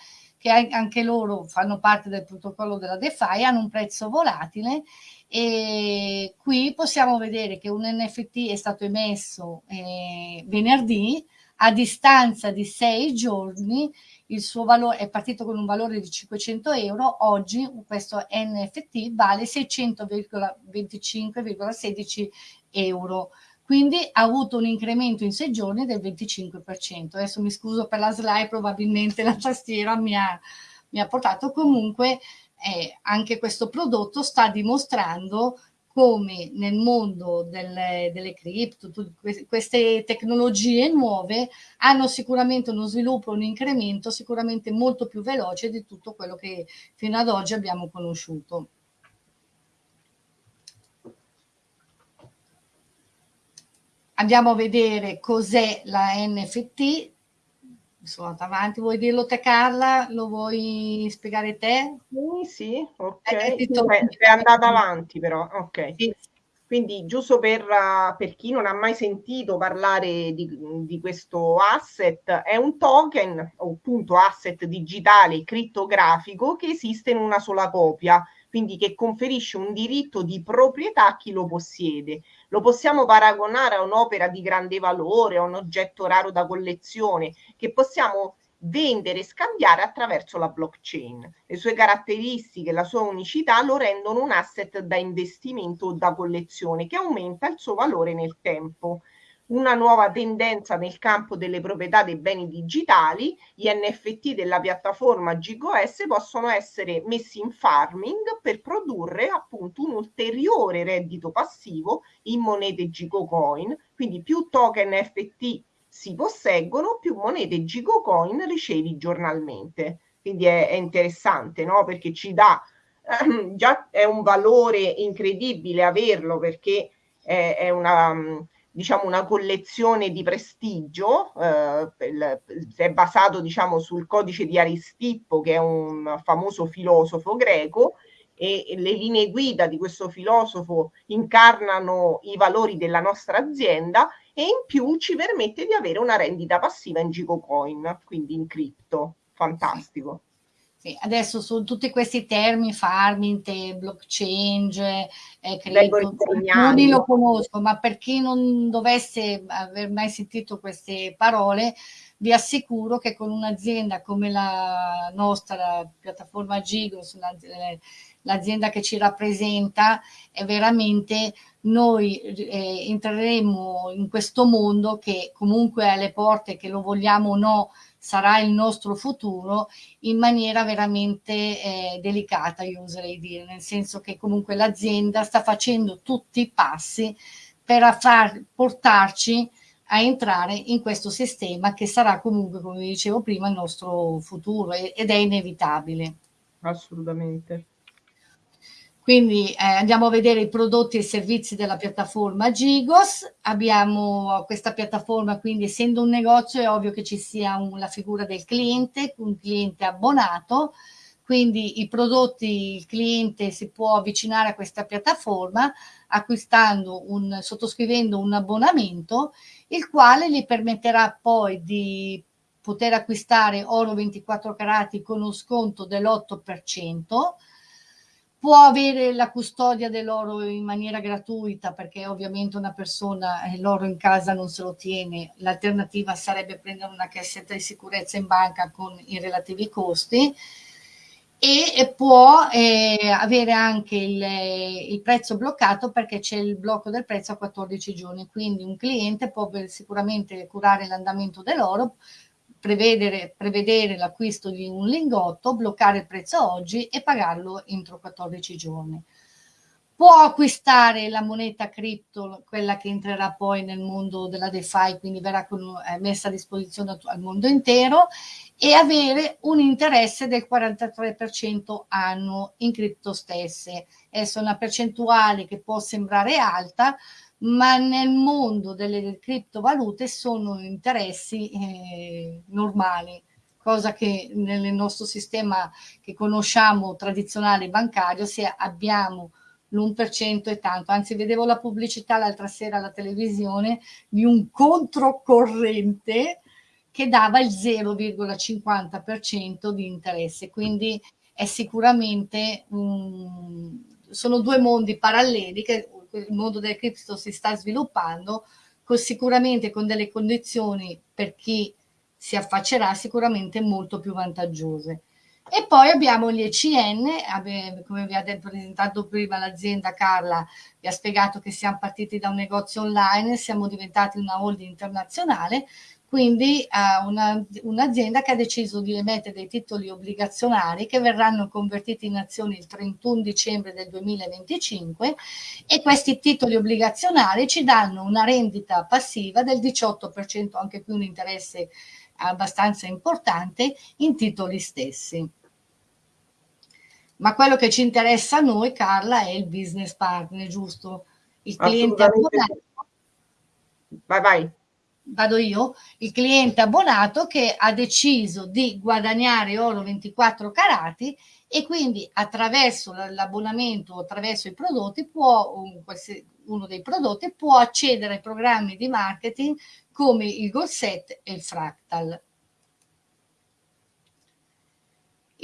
[SPEAKER 1] che anche loro fanno parte del protocollo della DeFi, hanno un prezzo volatile e qui possiamo vedere che un NFT è stato emesso eh, venerdì a distanza di sei giorni il suo valore è partito con un valore di 500 euro, oggi questo NFT vale 600,25,16 euro. Quindi ha avuto un incremento in sei giorni del 25%. Adesso mi scuso per la slide, probabilmente la tastiera mi ha, mi ha portato. Comunque eh, anche questo prodotto sta dimostrando come nel mondo delle, delle cripto, queste tecnologie nuove hanno sicuramente uno sviluppo, un incremento sicuramente molto più veloce di tutto quello che fino ad oggi abbiamo conosciuto. Andiamo a vedere cos'è la NFT, sono andata avanti, vuoi dirlo te Carla? Lo vuoi spiegare te?
[SPEAKER 2] Sì, sì, ok. Eh, sei andata avanti però, ok. Sì. Quindi giusto per, uh, per, chi non ha mai sentito parlare di, di, questo asset, è un token o appunto asset digitale crittografico che esiste in una sola copia quindi che conferisce un diritto di proprietà a chi lo possiede. Lo possiamo paragonare a un'opera di grande valore, a un oggetto raro da collezione, che possiamo vendere e scambiare attraverso la blockchain. Le sue caratteristiche, la sua unicità lo rendono un asset da investimento o da collezione che aumenta il suo valore nel tempo una nuova tendenza nel campo delle proprietà dei beni digitali, gli NFT della piattaforma GigoS possono essere messi in farming per produrre appunto un ulteriore reddito passivo in monete GigoCoin, quindi più token NFT si posseggono, più monete GigoCoin ricevi giornalmente. Quindi è, è interessante, no? Perché ci dà ehm, già è un valore incredibile averlo perché è, è una diciamo, una collezione di prestigio, eh, è basato diciamo, sul codice di Aristippo, che è un famoso filosofo greco, e le linee guida di questo filosofo incarnano i valori della nostra azienda e in più ci permette di avere una rendita passiva in Gigocoin, quindi in cripto. Fantastico.
[SPEAKER 1] Sì, adesso su tutti questi termini, farming, blockchain, eh, credo, alcuni lo conosco, ma per chi non dovesse aver mai sentito queste parole, vi assicuro che con un'azienda come la nostra, la piattaforma Gigos, l'azienda che ci rappresenta, è veramente noi eh, entreremo in questo mondo che comunque alle porte, che lo vogliamo o no, sarà il nostro futuro in maniera veramente eh, delicata, io oserei dire, nel senso che comunque l'azienda sta facendo tutti i passi per far, portarci a entrare in questo sistema che sarà comunque, come dicevo prima, il nostro futuro ed è inevitabile.
[SPEAKER 2] Assolutamente.
[SPEAKER 1] Quindi eh, andiamo a vedere i prodotti e i servizi della piattaforma Gigos. Abbiamo questa piattaforma, quindi essendo un negozio è ovvio che ci sia un, la figura del cliente, un cliente abbonato, quindi i prodotti, il cliente si può avvicinare a questa piattaforma acquistando un, sottoscrivendo un abbonamento, il quale gli permetterà poi di poter acquistare oro 24 carati con uno sconto dell'8%, può avere la custodia dell'oro in maniera gratuita perché ovviamente una persona eh, l'oro in casa non se lo tiene, l'alternativa sarebbe prendere una cassetta di sicurezza in banca con i relativi costi e può eh, avere anche il, il, prezzo bloccato perché c'è il blocco del prezzo a 14 giorni, quindi un cliente può sicuramente curare l'andamento dell'oro, prevedere, prevedere l'acquisto di un lingotto, bloccare il prezzo oggi e pagarlo entro 14 giorni. Può acquistare la moneta cripto, quella che entrerà poi nel mondo della DeFi, quindi verrà eh, messa a disposizione al mondo intero e avere un interesse del 43% annuo in cripto stesse. Essa è una percentuale che può sembrare alta, ma nel mondo delle criptovalute sono interessi eh, normali, cosa che nel nostro sistema che conosciamo tradizionale bancario, se abbiamo l'1% è tanto, anzi vedevo la pubblicità l'altra sera alla televisione di un controcorrente che dava il 0,50% di interesse, quindi è sicuramente un, sono due mondi paralleli che il mondo del cripto si sta sviluppando, con, sicuramente con delle condizioni per chi si affaccerà sicuramente molto più vantaggiose. E poi abbiamo gli ECN, come vi ha presentato prima l'azienda Carla, vi ha spiegato che siamo partiti da un negozio online, siamo diventati una holding internazionale, quindi uh, un'azienda un che ha deciso di emettere dei titoli obbligazionari che verranno convertiti in azioni il 31 dicembre del 2025 e questi titoli obbligazionari ci danno una rendita passiva del 18%, anche qui un interesse abbastanza importante in titoli stessi. Ma quello che ci interessa a noi, Carla, è il business partner, giusto? Il cliente abbonato. Vai, vai vado io, il cliente abbonato che ha deciso di guadagnare oro 24 carati e quindi attraverso l'abbonamento, attraverso i prodotti, può, uno dei prodotti può accedere ai programmi di marketing come il Golset e il Fractal.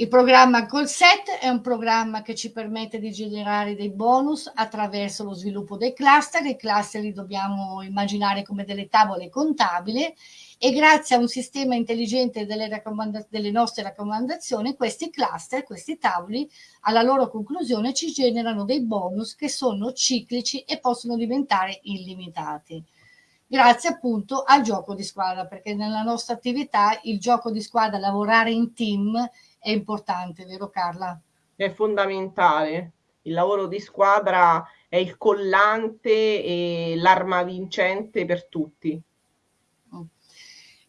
[SPEAKER 1] Il programma Callset è un programma che ci permette di generare dei bonus attraverso lo sviluppo dei cluster. I cluster li dobbiamo immaginare come delle tavole contabili e grazie a un sistema intelligente delle, delle nostre raccomandazioni, questi cluster, questi tavoli, alla loro conclusione ci generano dei bonus che sono ciclici e possono diventare illimitati grazie appunto al gioco di squadra, perché nella nostra attività il gioco di squadra, lavorare in team è importante, vero Carla?
[SPEAKER 2] È fondamentale. Il lavoro di squadra è il collante e l'arma vincente per tutti.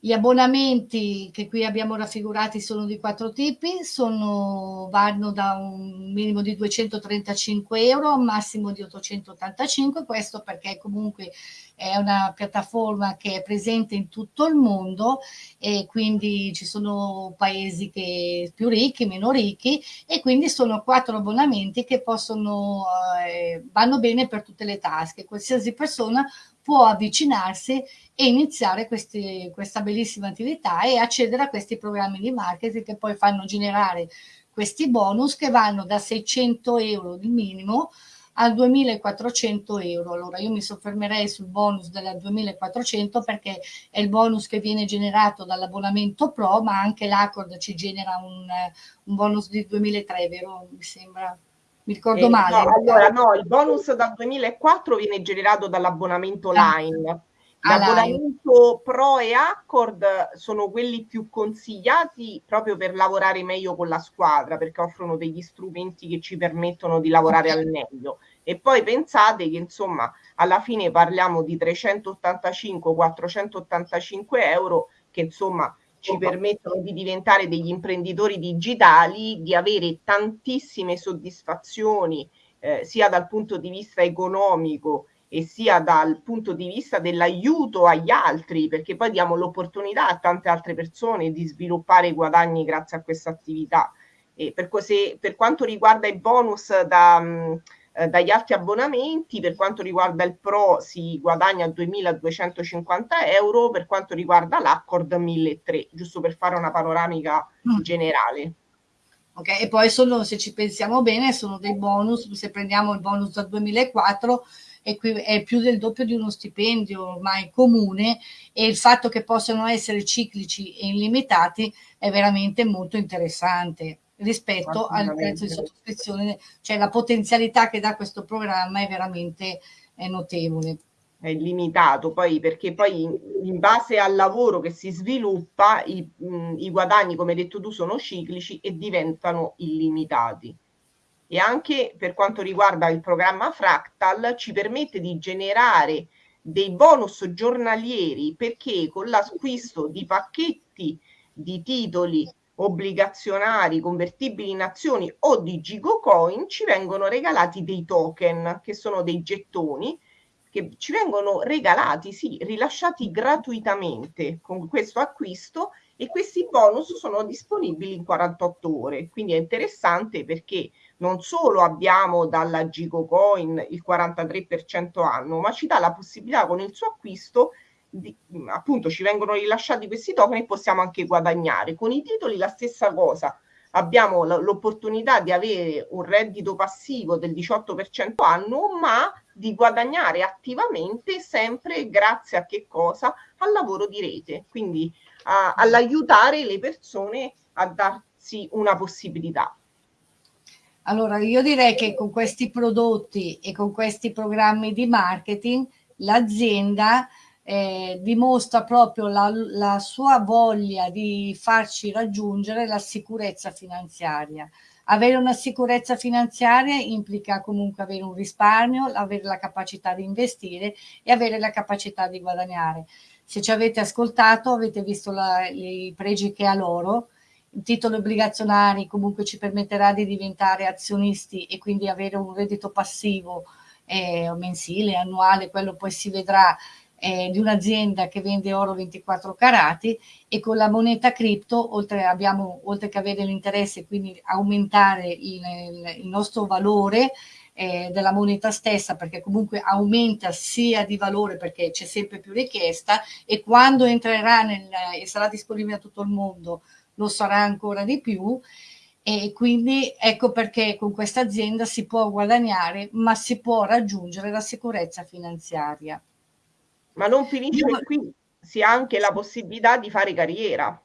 [SPEAKER 1] Gli abbonamenti che qui abbiamo raffigurati sono di quattro tipi, sono, vanno da un minimo di 235 euro a un massimo di 885, questo perché comunque è una piattaforma che è presente in tutto il mondo e quindi ci sono paesi che più ricchi, meno ricchi e quindi sono quattro abbonamenti che possono, eh, vanno bene per tutte le tasche. Qualsiasi persona può avvicinarsi e iniziare questi, questa bellissima attività e accedere a questi programmi di marketing che poi fanno generare questi bonus che vanno da 600 euro di minimo a 2400 euro. Allora io mi soffermerei sul bonus della 2400 perché è il bonus che viene generato dall'abbonamento pro, ma anche l'Accord ci genera un, un bonus di 2003, vero? Mi sembra. Mi ricordo eh, male.
[SPEAKER 2] No, allora no, il bonus dal 2004 viene generato dall'abbonamento ah. Line. L'abbonamento Pro e Accord sono quelli più consigliati proprio per lavorare meglio con la squadra, perché offrono degli strumenti che ci permettono di lavorare al meglio. E poi pensate che insomma alla fine parliamo di 385-485 euro che insomma ci permettono di diventare degli imprenditori digitali, di avere tantissime soddisfazioni eh, sia dal punto di vista economico e sia dal punto di vista dell'aiuto agli altri, perché poi diamo l'opportunità a tante altre persone di sviluppare guadagni grazie a questa attività. E per, così, per quanto riguarda i bonus da, mh, eh, dagli altri abbonamenti, per quanto riguarda il Pro si guadagna 2.250 euro, per quanto riguarda l'Accord 1.300, giusto per fare una panoramica mm. generale.
[SPEAKER 1] Ok, e poi sono, se ci pensiamo bene, sono dei bonus, se prendiamo il bonus dal 2004, è, è più del doppio di uno stipendio ormai comune e il fatto che possano essere ciclici e illimitati è veramente molto interessante rispetto al prezzo di sottoscrizione, cioè la potenzialità che dà questo programma è veramente è notevole.
[SPEAKER 2] È limitato, poi perché poi in, in base al lavoro che si sviluppa i, mh, i guadagni, come hai detto tu, sono ciclici e diventano illimitati. E anche per quanto riguarda il programma Fractal ci permette di generare dei bonus giornalieri perché con l'acquisto di pacchetti di titoli obbligazionari convertibili in azioni o di Gigocoin ci vengono regalati dei token che sono dei gettoni che ci vengono regalati, sì, rilasciati gratuitamente con questo acquisto e questi bonus sono disponibili in 48 ore. Quindi è interessante perché non solo abbiamo dalla Gigocoin il 43% anno, ma ci dà la possibilità con il suo acquisto di, appunto ci vengono rilasciati questi token e possiamo anche guadagnare. Con i titoli la stessa cosa, abbiamo l'opportunità di avere un reddito passivo del 18% annuo, ma di guadagnare attivamente sempre grazie a che cosa? Al lavoro di rete, quindi all'aiutare le persone a darsi una possibilità.
[SPEAKER 1] Allora, io direi che con questi prodotti e con questi programmi di marketing l'azienda eh, dimostra proprio la, la sua voglia di farci raggiungere la sicurezza finanziaria. Avere una sicurezza finanziaria implica comunque avere un risparmio, avere la capacità di investire e avere la capacità di guadagnare. Se ci avete ascoltato avete visto la, i pregi che ha loro, il titolo obbligazionari comunque ci permetterà di diventare azionisti e quindi avere un reddito passivo eh, mensile, annuale, quello poi si vedrà eh, di un'azienda che vende oro 24 carati e con la moneta cripto, oltre, oltre che avere l'interesse, quindi aumentare il, il nostro valore eh, della moneta stessa, perché comunque aumenta sia di valore perché c'è sempre più richiesta e quando entrerà nel, e sarà disponibile a tutto il mondo lo sarà ancora di più e quindi ecco perché con questa azienda si può guadagnare ma si può raggiungere la sicurezza finanziaria.
[SPEAKER 2] Ma non finisce Io... qui, si ha anche la possibilità di fare carriera.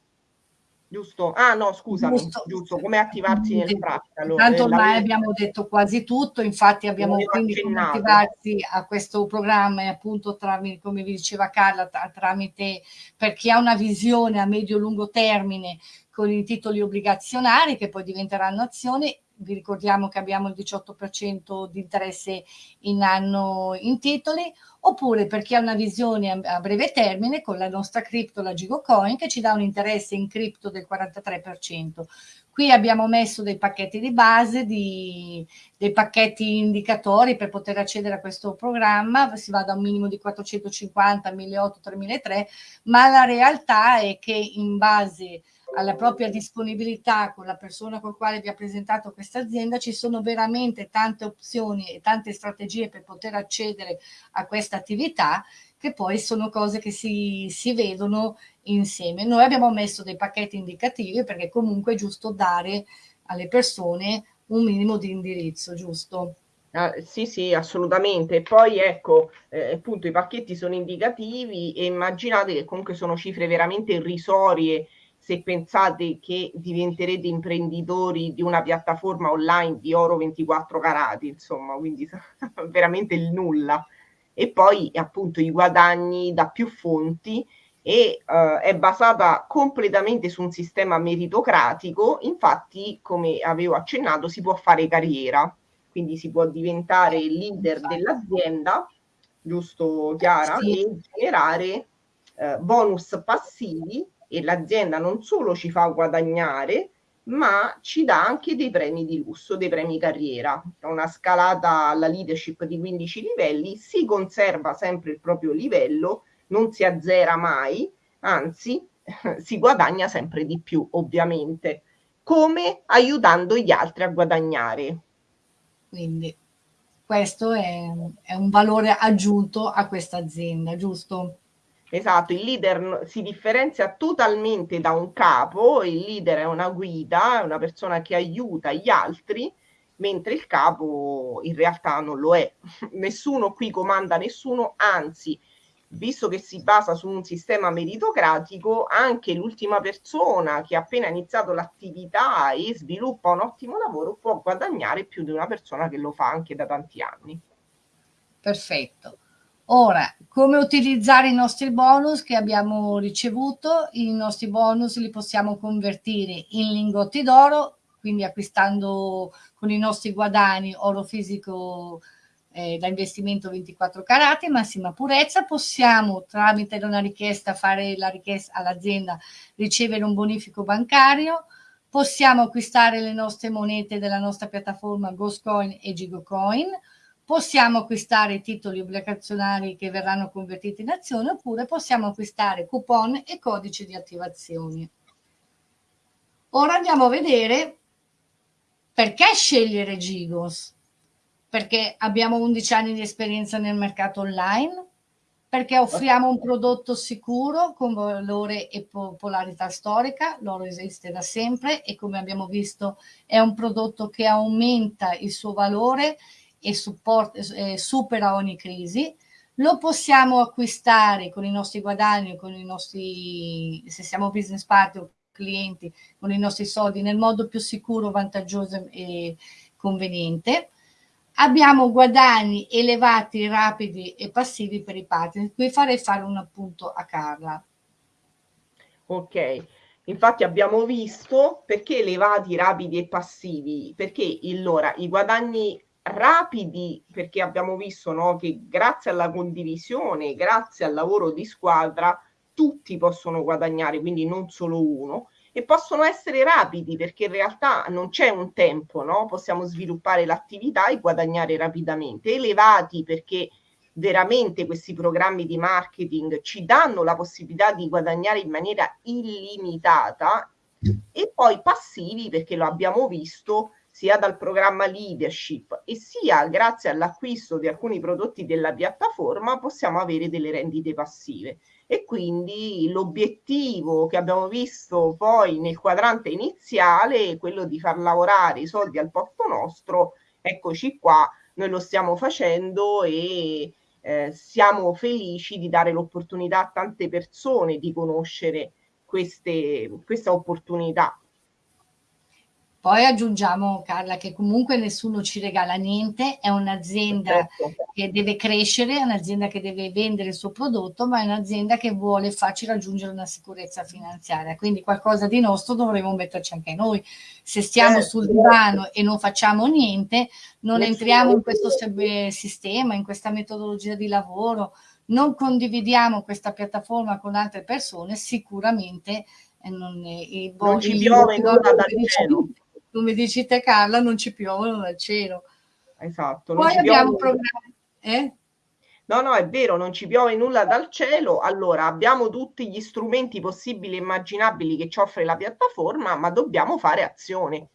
[SPEAKER 2] Giusto? Ah no, scusami, giusto, giusto come attivarsi nel
[SPEAKER 1] pratico. Tanto ormai abbiamo detto quasi tutto, infatti abbiamo quindi come attivarsi a questo programma e appunto tramite, come vi diceva Carla, tramite per chi ha una visione a medio-lungo termine con i titoli obbligazionari che poi diventeranno azioni, vi ricordiamo che abbiamo il 18% di interesse in anno in titoli, oppure per chi ha una visione a breve termine con la nostra cripto, la Gigocoin, che ci dà un interesse in cripto del 43%. Qui abbiamo messo dei pacchetti di base, di, dei pacchetti indicatori per poter accedere a questo programma, si va da un minimo di 450 a 1.800, 3.300, ma la realtà è che in base alla propria disponibilità con la persona con la quale vi ha presentato questa azienda, ci sono veramente tante opzioni e tante strategie per poter accedere a questa attività che poi sono cose che si, si vedono insieme. Noi abbiamo messo dei pacchetti indicativi perché comunque è giusto dare alle persone un minimo di indirizzo, giusto?
[SPEAKER 2] Ah, sì, sì, assolutamente. Poi ecco, eh, appunto i pacchetti sono indicativi e immaginate che comunque sono cifre veramente irrisorie se pensate che diventerete imprenditori di una piattaforma online di oro 24 carati, insomma, quindi (laughs) veramente il nulla. E poi appunto i guadagni da più fonti e uh, è basata completamente su un sistema meritocratico, infatti come avevo accennato si può fare carriera, quindi si può diventare leader dell'azienda, giusto Chiara, sì. e generare uh, bonus passivi e l'azienda non solo ci fa guadagnare, ma ci dà anche dei premi di lusso, dei premi carriera. Una scalata alla leadership di 15 livelli, si conserva sempre il proprio livello, non si azzera mai, anzi (laughs) si guadagna sempre di più, ovviamente, come aiutando gli altri a guadagnare.
[SPEAKER 1] Quindi questo è, è un valore aggiunto a questa azienda, giusto?
[SPEAKER 2] Esatto, il leader si differenzia totalmente da un capo, il leader è una guida, è una persona che aiuta gli altri, mentre il capo in realtà non lo è. (laughs) Nessuno qui comanda nessuno, anzi, visto che si basa su un sistema meritocratico, anche l'ultima persona che ha appena iniziato l'attività e sviluppa un ottimo lavoro può guadagnare più di una persona che lo fa anche da tanti anni.
[SPEAKER 1] Perfetto. Ora, come utilizzare i nostri bonus che abbiamo ricevuto? I nostri bonus li possiamo convertire in lingotti d'oro, quindi acquistando con i nostri guadagni oro fisico eh, da investimento 24 carati, massima purezza. Possiamo, tramite una richiesta, fare la richiesta all'azienda, ricevere un bonifico bancario. Possiamo acquistare le nostre monete della nostra piattaforma Ghostcoin e Gigocoin possiamo acquistare titoli obbligazionari che verranno convertiti in azione oppure possiamo acquistare coupon e codici di attivazione. Ora andiamo a vedere perché scegliere Gigos. Perché abbiamo 11 anni di esperienza nel mercato online, perché offriamo un prodotto sicuro con valore e popolarità storica, l'oro esiste da sempre e come abbiamo visto è un prodotto che aumenta il suo valore e support, eh, supera ogni crisi, lo possiamo acquistare con i nostri guadagni, con i nostri, se siamo business partner o clienti, con i nostri soldi nel modo più sicuro, vantaggioso e conveniente. Abbiamo guadagni elevati, rapidi e passivi per i partner. Qui farei fare un appunto a Carla.
[SPEAKER 2] Ok, infatti abbiamo visto perché elevati, rapidi e passivi, perché allora i guadagni rapidi perché abbiamo visto no, che grazie alla condivisione, grazie al lavoro di squadra, tutti possono guadagnare, quindi non solo uno, e possono essere rapidi perché in realtà non c'è un tempo, no? possiamo sviluppare l'attività e guadagnare rapidamente, elevati perché veramente questi programmi di marketing ci danno la possibilità di guadagnare in maniera illimitata e poi passivi perché lo abbiamo visto sia dal programma leadership e sia grazie all'acquisto di alcuni prodotti della piattaforma possiamo avere delle rendite passive. E quindi l'obiettivo che abbiamo visto poi nel quadrante iniziale è quello di far lavorare i soldi al posto nostro eccoci qua noi lo stiamo facendo e eh, siamo felici di dare l'opportunità a tante persone di conoscere queste, questa opportunità
[SPEAKER 1] Poi aggiungiamo, Carla, che comunque nessuno ci regala niente, è un'azienda certo. che deve crescere, è un'azienda che deve vendere il suo prodotto, ma è un'azienda che vuole farci raggiungere una sicurezza finanziaria. Quindi qualcosa di nostro dovremo metterci anche noi. Se stiamo certo. sul divano e non facciamo niente, non entriamo in questo sistema, in questa metodologia di lavoro, non condividiamo questa piattaforma con altre persone, sicuramente eh, non,
[SPEAKER 2] non ci piove nulla dal cielo
[SPEAKER 1] come dici te Carla, non ci piovono dal cielo.
[SPEAKER 2] Esatto.
[SPEAKER 1] Poi abbiamo programmi... Eh?
[SPEAKER 2] No, no, è vero, non ci piove nulla dal cielo. Allora, abbiamo tutti gli strumenti possibili e immaginabili che ci offre la piattaforma, ma dobbiamo fare azione.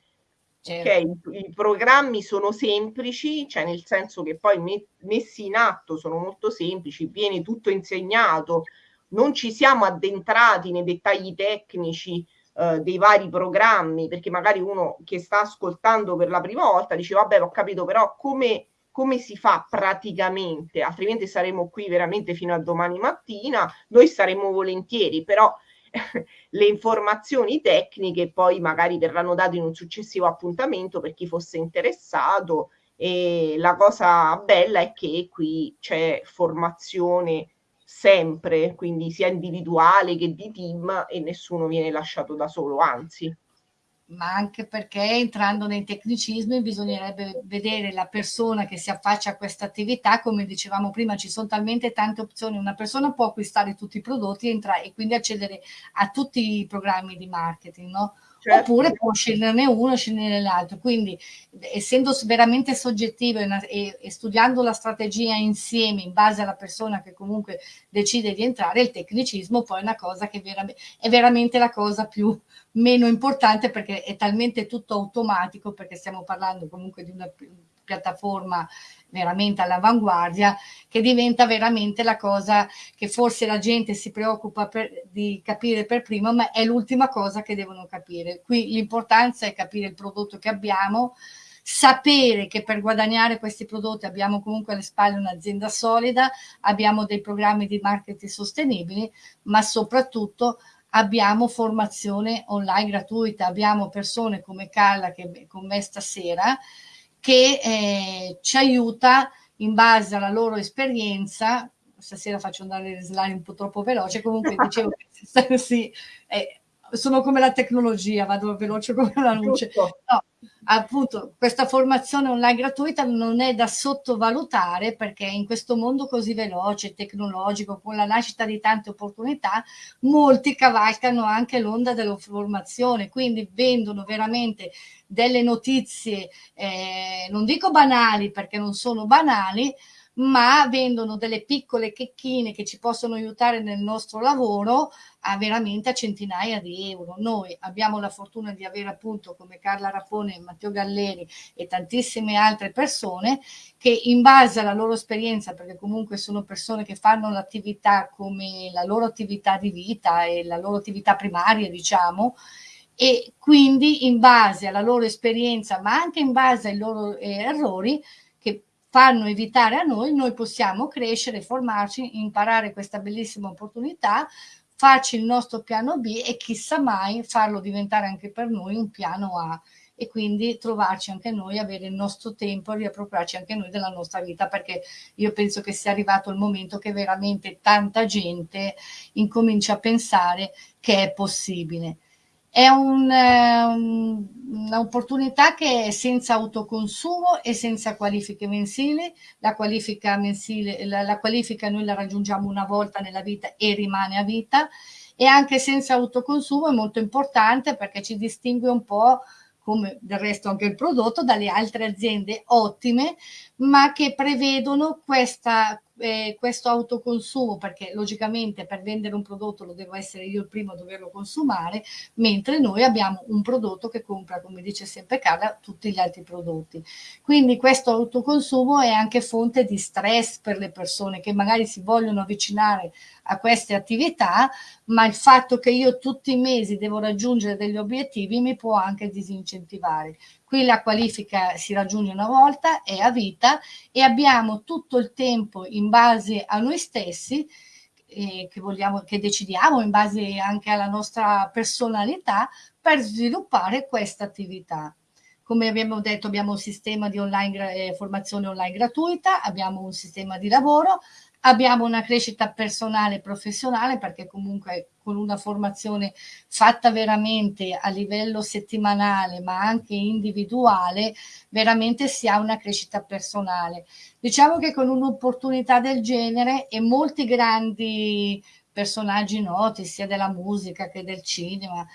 [SPEAKER 2] Certo. Okay? I, I, programmi sono semplici, cioè nel senso che poi me, messi in atto sono molto semplici, viene tutto insegnato, non ci siamo addentrati nei dettagli tecnici eh, dei vari programmi, perché magari uno che sta ascoltando per la prima volta dice vabbè ho capito però come, come si fa praticamente, altrimenti saremo qui veramente fino a domani mattina, noi saremo volentieri, però (laughs) le informazioni tecniche poi magari verranno date in un successivo appuntamento per chi fosse interessato e la cosa bella è che qui c'è formazione sempre, quindi sia individuale che di team e nessuno viene lasciato da solo, anzi.
[SPEAKER 1] Ma anche perché entrando nei tecnicismi bisognerebbe vedere la persona che si affaccia a questa attività, come dicevamo prima ci sono talmente tante opzioni, una persona può acquistare tutti i prodotti e, e quindi accedere a tutti i programmi di marketing, no? Certo. oppure può sceglierne uno e sceglierne l'altro. Quindi, essendo veramente soggettivo e, e, studiando la strategia insieme in base alla persona che comunque decide di entrare, il tecnicismo poi è una cosa che vera, è veramente la cosa più meno importante perché è talmente tutto automatico, perché stiamo parlando comunque di una piattaforma veramente all'avanguardia, che diventa veramente la cosa che forse la gente si preoccupa per, di capire per prima, ma è l'ultima cosa che devono capire. Qui l'importanza è capire il prodotto che abbiamo, sapere che per guadagnare questi prodotti abbiamo comunque alle spalle un'azienda solida, abbiamo dei programmi di marketing sostenibili, ma soprattutto abbiamo formazione online gratuita, abbiamo persone come Carla che è con me stasera, che eh, ci aiuta in base alla loro esperienza. Stasera faccio andare le slide un po' troppo veloce, comunque dicevo (laughs) che sì, eh, sono come la tecnologia, vado veloce come la luce. No, appunto, questa formazione online gratuita non è da sottovalutare perché in questo mondo così veloce, tecnologico, con la nascita di tante opportunità, molti cavalcano anche l'onda della formazione, quindi vendono veramente delle notizie, eh, non dico banali perché non sono banali, ma vendono delle piccole checchine che ci possono aiutare nel nostro lavoro a veramente a centinaia di euro. Noi abbiamo la fortuna di avere appunto come Carla Rapone, Matteo Galleri e tantissime altre persone che in base alla loro esperienza, perché comunque sono persone che fanno l'attività come la loro attività di vita e la loro attività primaria, diciamo, e quindi in base alla loro esperienza, ma anche in base ai loro eh, errori, fanno evitare a noi, noi possiamo crescere, formarci, imparare questa bellissima opportunità, farci il nostro piano B e chissà mai farlo diventare anche per noi un piano A e quindi trovarci anche noi, avere il nostro tempo, riappropriarci anche noi della nostra vita, perché io penso che sia arrivato il momento che veramente tanta gente incomincia a pensare che è possibile. È un, um, un'opportunità che è senza autoconsumo e senza qualifiche mensili. La qualifica mensile, la, la qualifica noi la raggiungiamo una volta nella vita e rimane a vita e anche senza autoconsumo è molto importante perché ci distingue un po' come del resto anche il prodotto, dalle altre aziende ottime, ma che prevedono questa, eh, questo autoconsumo, perché logicamente per vendere un prodotto lo devo essere io il primo a doverlo consumare, mentre noi abbiamo un prodotto che compra, come dice sempre Carla, tutti gli altri prodotti. Quindi questo autoconsumo è anche fonte di stress per le persone che magari si vogliono avvicinare a queste attività, ma il fatto che io tutti i mesi devo raggiungere degli obiettivi mi può anche disincentivare. Qui la qualifica si raggiunge una volta, è a vita e abbiamo tutto il tempo in base a noi stessi eh, che, vogliamo, che decidiamo in base anche alla nostra personalità per sviluppare questa attività. come abbiamo detto abbiamo un sistema di online, eh, formazione online gratuita, abbiamo un sistema di lavoro, abbiamo una crescita personale e professionale perché comunque con una formazione fatta veramente a livello settimanale ma anche individuale veramente si ha una crescita personale. Diciamo che con un'opportunità del genere e molti grandi personaggi noti sia della musica che del cinema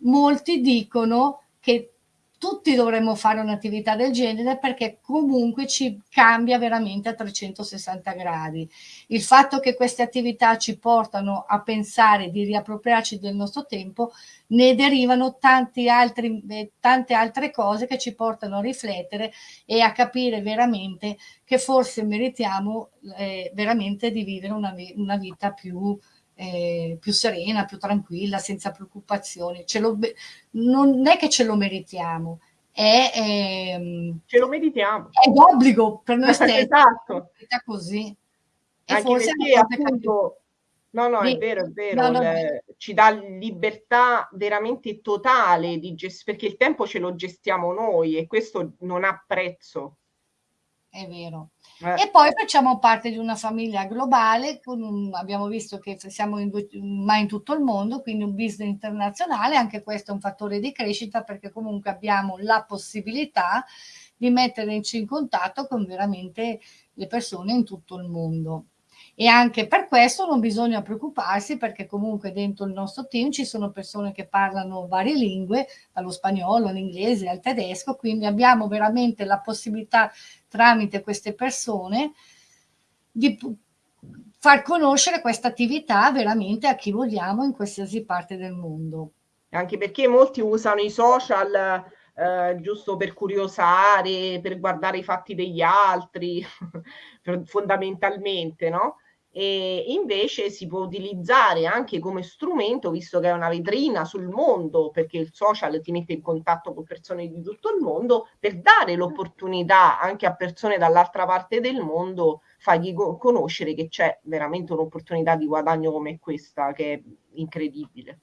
[SPEAKER 1] molti dicono che tutti dovremmo fare un'attività del genere perché comunque ci cambia veramente a 360 gradi. Il fatto che queste attività ci portano a pensare di riappropriarci del nostro tempo, ne derivano altri, eh, tante altre cose che ci portano a riflettere e a capire veramente che forse meritiamo eh, veramente di vivere una, una vita più eh, più serena, più tranquilla, senza preoccupazioni. Lo, non è che ce lo meritiamo, è,
[SPEAKER 2] ehm, ce lo meritiamo.
[SPEAKER 1] È d'obbligo per noi stessi. esatto. Così.
[SPEAKER 2] E Anche forse perché appunto... No, no, è vero, è vero, no, no, le, ci dà libertà veramente totale di gest- perché il tempo ce lo gestiamo noi e questo non ha prezzo
[SPEAKER 1] è vero. Eh. E poi facciamo parte di una famiglia globale, un, abbiamo visto che siamo in, ma in tutto il mondo, quindi un business internazionale, anche questo è un fattore di crescita perché comunque abbiamo la possibilità di metterci in contatto con veramente le persone in tutto il mondo e anche per questo non bisogna preoccuparsi perché comunque dentro il nostro team ci sono persone che parlano varie lingue, dallo spagnolo, all'inglese, al tedesco, quindi abbiamo veramente la possibilità tramite queste persone di far conoscere questa attività veramente a chi vogliamo in qualsiasi parte del mondo.
[SPEAKER 2] Anche perché molti usano i social eh, giusto per curiosare, per guardare i fatti degli altri, (laughs) fondamentalmente, no? E invece si può utilizzare anche come strumento, visto che è una vetrina sul mondo, perché il social ti mette in contatto con persone di tutto il mondo, per dare l'opportunità anche a persone dall'altra parte del mondo, fargli conoscere che c'è veramente un'opportunità di guadagno come questa, che è incredibile.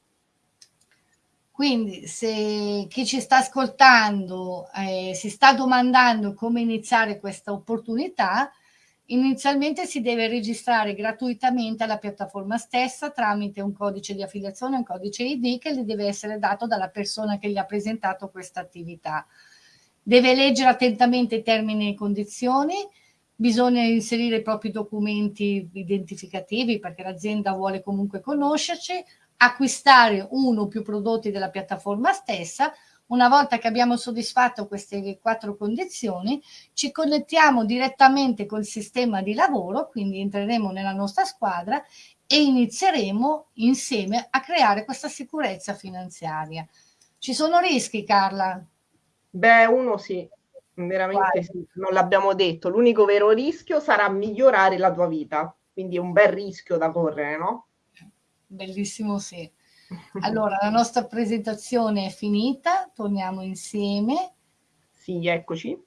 [SPEAKER 1] Quindi se chi ci sta ascoltando eh, si sta domandando come iniziare questa opportunità, Inizialmente si deve registrare gratuitamente alla piattaforma stessa tramite un codice di affiliazione, un codice ID che gli deve essere dato dalla persona che gli ha presentato questa attività. Deve leggere attentamente i termini e condizioni, bisogna inserire i propri documenti identificativi perché l'azienda vuole comunque conoscerci, acquistare uno o più prodotti della piattaforma stessa, una volta che abbiamo soddisfatto queste quattro condizioni, ci connettiamo direttamente col sistema di lavoro, quindi entreremo nella nostra squadra e inizieremo insieme a creare questa sicurezza finanziaria. Ci sono rischi, Carla?
[SPEAKER 2] Beh, uno sì, veramente sì, non l'abbiamo detto. L'unico vero rischio sarà migliorare la tua vita, quindi è un bel rischio da correre, no?
[SPEAKER 1] Bellissimo sì. Allora, la nostra presentazione è finita, torniamo insieme.
[SPEAKER 2] Sì, eccoci.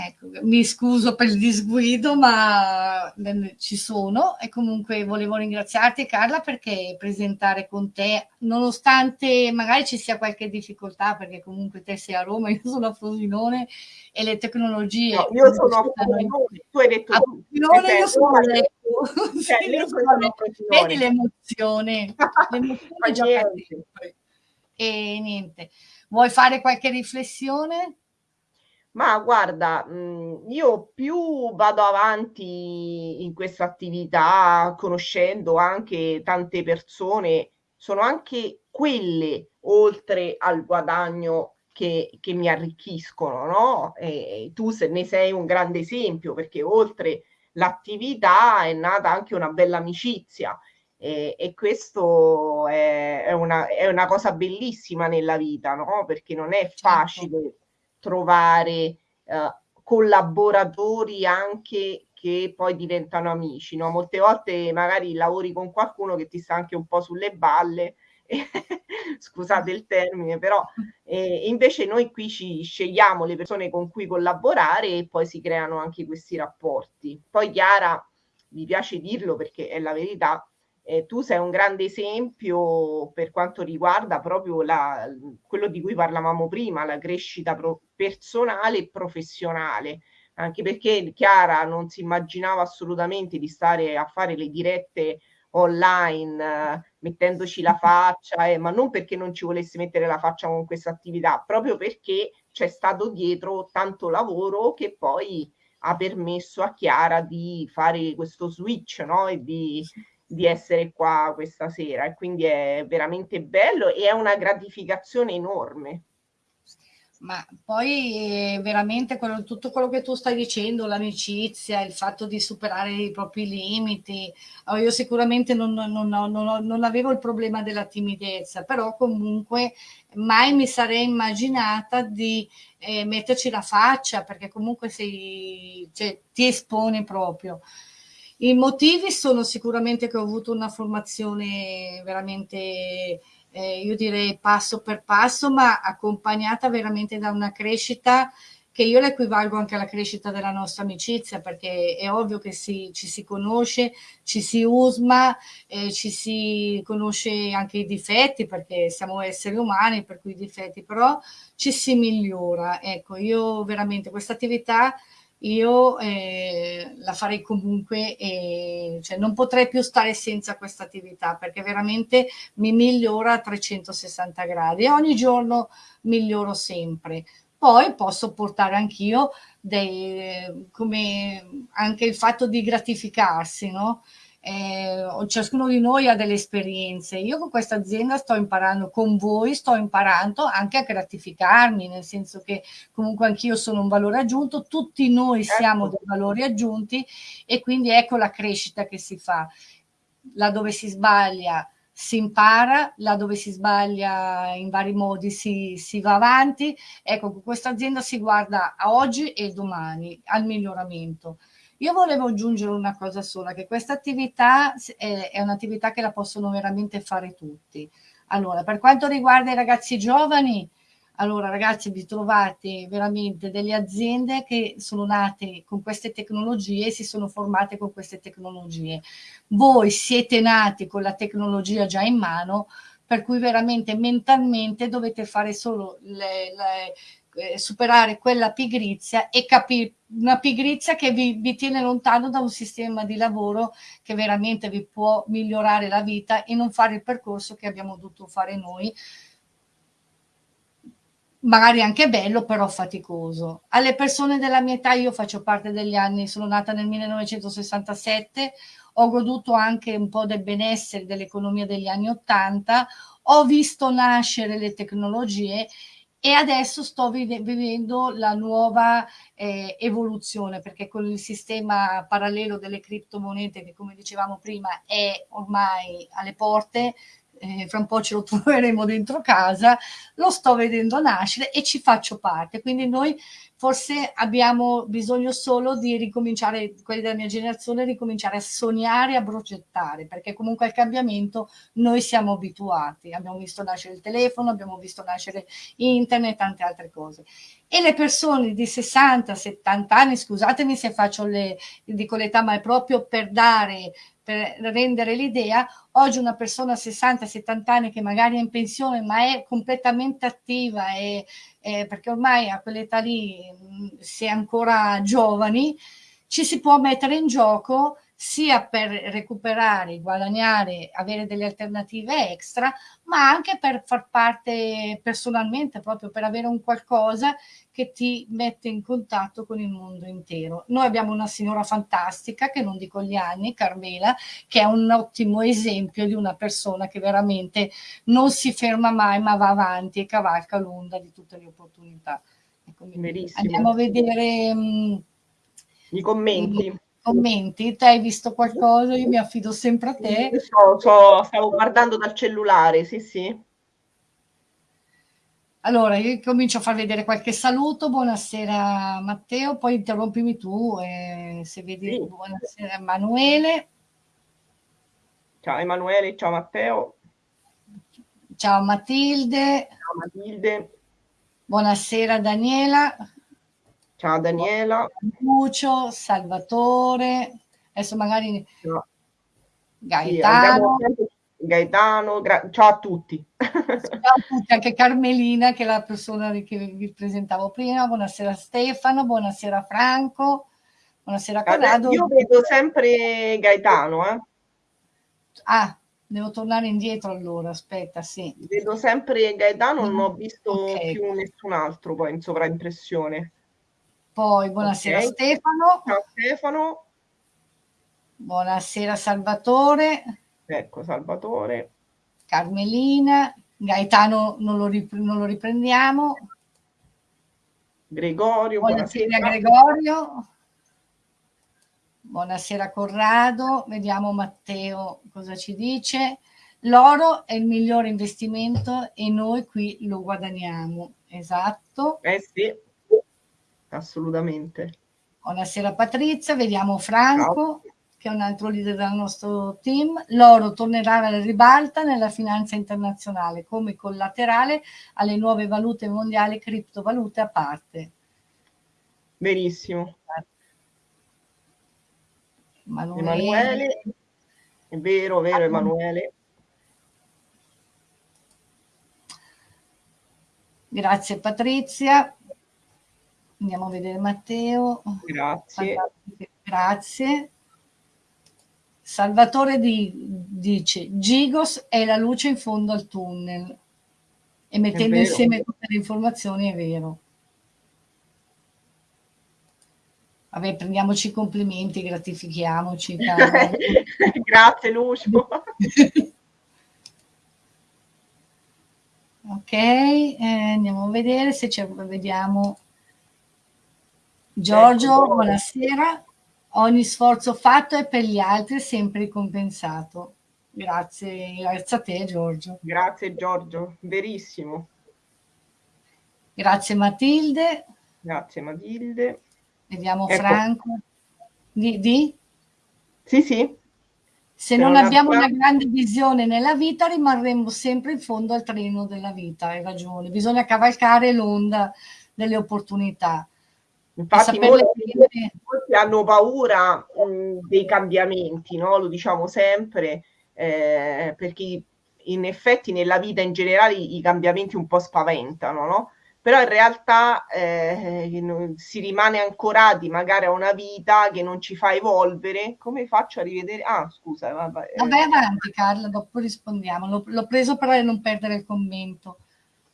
[SPEAKER 1] Ecco, mi scuso per il disguido, ma ci sono e comunque volevo ringraziarti Carla perché presentare con te, nonostante magari ci sia qualche difficoltà, perché comunque te sei a Roma, (laughs) io sono a Frosinone e le tecnologie...
[SPEAKER 2] No, io sono a Frosinone, tu hai detto... A
[SPEAKER 1] Frosinone io sono a Lecco. (laughs) Cioè, sì, vedi l'emozione, (laughs) l'emozione gioca sempre. E niente, vuoi fare qualche riflessione?
[SPEAKER 2] Ma guarda, mhmm, io più vado avanti in questa attività, conoscendo anche tante persone, sono anche quelle, oltre al guadagno, che che mi arricchiscono, no, e tu se ne sei un grande esempio, perché oltre l'attività è nata anche una bella amicizia, e e questo è è una è una cosa bellissima nella vita, no, perché non è certo. facile trovare eh, collaboratori anche che poi diventano amici, no? Molte volte magari lavori con qualcuno che ti sta anche un po' sulle balle, (laughs) scusate il termine, però (laughs) eh, invece noi qui ci scegliamo le persone con cui collaborare e poi si creano anche questi rapporti. Poi Chiara, mi piace dirlo perché è la verità, eh, tu sei un grande esempio per quanto riguarda proprio la, quello di cui parlavamo prima, la crescita pro- personale e professionale, anche perché Chiara non si immaginava assolutamente di stare a fare le dirette online mettendoci la faccia, eh, ma non perché non ci volesse mettere la faccia con questa attività, proprio perché c'è stato dietro tanto lavoro che poi ha permesso a Chiara di fare questo switch no? e di, di essere qua questa sera e quindi è veramente bello e è una gratificazione enorme.
[SPEAKER 1] Ma poi veramente quello, tutto quello che tu stai dicendo, l'amicizia, il fatto di superare i propri limiti, oh, io sicuramente non, non, non, non, avevo il problema della timidezza, però comunque mai mi sarei immaginata di eh, metterci la faccia, perché comunque sei, cioè, ti esponi proprio. I motivi sono sicuramente che ho avuto una formazione veramente eh, io direi passo per passo, ma accompagnata veramente da una crescita che io la equivalgo anche alla crescita della nostra amicizia, perché è ovvio che si, ci si conosce, ci si usma, eh, ci si conosce anche i difetti, perché siamo esseri umani, per cui i difetti, però ci si migliora. Ecco, io veramente questa attività io eh, la farei comunque, e, cioè non potrei più stare senza questa attività perché veramente mi migliora a 360 gradi e ogni giorno miglioro sempre. Poi posso portare anch'io anche il fatto di gratificarsi, no? Eh, ciascuno di noi ha delle esperienze. Io con questa azienda sto imparando, con voi sto imparando anche a gratificarmi, nel senso che comunque anch'io sono un valore aggiunto, tutti noi certo. siamo dei valori aggiunti e quindi ecco la crescita che si fa. Là dove si sbaglia si impara, là dove si sbaglia in vari modi si, si va avanti. Ecco, con questa azienda si guarda a oggi e domani, al miglioramento. Io volevo aggiungere una cosa sola, che questa attività è, è un'attività che la possono veramente fare tutti. Allora, per quanto riguarda i ragazzi giovani, allora ragazzi vi trovate veramente delle aziende che sono nate con queste tecnologie e si sono formate con queste tecnologie. Voi siete nati con la tecnologia già in mano, per cui veramente mentalmente dovete fare solo le, le, eh, superare quella pigrizia e capire una pigrizia che vi, vi, tiene lontano da un sistema di lavoro che veramente vi può migliorare la vita e non fare il percorso che abbiamo dovuto fare noi. Magari anche bello però faticoso. Alle persone della mia età io faccio parte degli anni sono nata nel 1967 ho goduto anche un po' del benessere dell'economia degli anni 80 ho visto nascere le tecnologie e adesso sto vivendo la nuova eh, evoluzione perché con il sistema parallelo delle criptomonete che come dicevamo prima è ormai alle porte eh, fra un po' ce lo (laughs) troveremo dentro casa, lo sto vedendo nascere e ci faccio parte. Quindi noi forse abbiamo bisogno solo di ricominciare, quelli della mia generazione, ricominciare a sognare, a progettare, perché comunque al cambiamento noi siamo abituati. Abbiamo visto nascere il telefono, abbiamo visto nascere internet, tante altre cose. E le persone di 60, 70 anni, scusatemi se faccio le, dico l'età, ma è proprio per dare per rendere l'idea, oggi una persona 60-70 anni che magari è in pensione ma è completamente attiva e, e perché ormai a quell'età lì si è ancora giovani, ci si può mettere in gioco sia per recuperare, guadagnare, avere delle alternative extra, ma anche per far parte personalmente, proprio per avere un qualcosa che ti mette in contatto con il mondo intero. Noi abbiamo una signora fantastica, che non dico gli anni, Carmela, che è un ottimo esempio di una persona che veramente non si ferma mai, ma va avanti e cavalca l'onda di tutte le opportunità. Ecco, andiamo a vedere mh,
[SPEAKER 2] mm, i commenti
[SPEAKER 1] commenti, te hai visto qualcosa? Io mi affido sempre a te.
[SPEAKER 2] So, so, stavo guardando dal cellulare, sì, sì.
[SPEAKER 1] Allora, io comincio a far vedere qualche saluto. Buonasera Matteo, poi interrompimi tu eh, se vedi. Sì. Buonasera Emanuele.
[SPEAKER 2] Ciao Emanuele, ciao Matteo.
[SPEAKER 1] Ciao Matilde.
[SPEAKER 2] Ciao Matilde.
[SPEAKER 1] Buonasera Daniela.
[SPEAKER 2] Ciao Daniela.
[SPEAKER 1] Lucio, Salvatore. Adesso magari...
[SPEAKER 2] Ciao.
[SPEAKER 1] Gaetano.
[SPEAKER 2] Sì, Gaetano, ciao a tutti.
[SPEAKER 1] Ciao a tutti, anche Carmelina che è la persona che vi presentavo prima, buonasera Stefano, buonasera Franco, buonasera Corrado.
[SPEAKER 2] Io vedo sempre Gaetano. Eh.
[SPEAKER 1] Ah, devo tornare indietro allora, aspetta, sì.
[SPEAKER 2] Vedo sempre Gaetano, non ho visto okay. più nessun altro poi in sovraimpressione.
[SPEAKER 1] Poi buonasera okay. Stefano.
[SPEAKER 2] Ciao Stefano.
[SPEAKER 1] Buonasera Salvatore.
[SPEAKER 2] Ecco, Salvatore.
[SPEAKER 1] Carmelina. Gaetano non lo, rip- non lo riprendiamo.
[SPEAKER 2] Gregorio.
[SPEAKER 1] Buonasera, buonasera. Gregorio. Buonasera Corrado. Vediamo Matteo cosa ci dice. L'oro è il migliore investimento e noi qui lo guadagniamo. Esatto.
[SPEAKER 2] Eh sì, assolutamente.
[SPEAKER 1] Buonasera Patrizia, vediamo Franco. Ciao che è un altro leader del nostro team, l'oro tornerà alla ribalta nella finanza internazionale come collaterale alle nuove valute mondiali, criptovalute a parte.
[SPEAKER 2] Benissimo. Emanuele. Emanuele. È vero, vero Emanuele.
[SPEAKER 1] Grazie Patrizia. Andiamo a vedere Matteo.
[SPEAKER 2] Grazie.
[SPEAKER 1] Grazie. Salvatore di, dice Gigos è la luce in fondo al tunnel e mettendo insieme tutte le informazioni è vero. Vabbè, prendiamoci i complimenti, gratifichiamoci. (laughs)
[SPEAKER 2] Grazie Lucio. (laughs)
[SPEAKER 1] ok, eh, andiamo a vedere se c'è, vediamo. Giorgio, ecco, buonasera. Ogni sforzo fatto è per gli altri sempre ricompensato. Grazie, grazie a te Giorgio.
[SPEAKER 2] Grazie Giorgio, verissimo.
[SPEAKER 1] Grazie Matilde.
[SPEAKER 2] Grazie Matilde.
[SPEAKER 1] Vediamo ecco. Franco. Di, di?
[SPEAKER 2] Sì, sì.
[SPEAKER 1] Se non abbiamo una grande visione nella vita rimarremo sempre in fondo al treno della vita, hai ragione. Bisogna cavalcare l'onda delle opportunità.
[SPEAKER 2] Infatti molti, molti, hanno paura mh, dei cambiamenti, no? lo diciamo sempre, eh, perché in effetti nella vita in generale i cambiamenti un po' spaventano, no? però in realtà eh, si rimane ancorati magari a una vita che non ci fa evolvere. Come faccio a rivedere? Ah, scusa.
[SPEAKER 1] Vabbè, vabbè avanti Carla, dopo rispondiamo. L'ho, l'ho preso per non perdere il commento.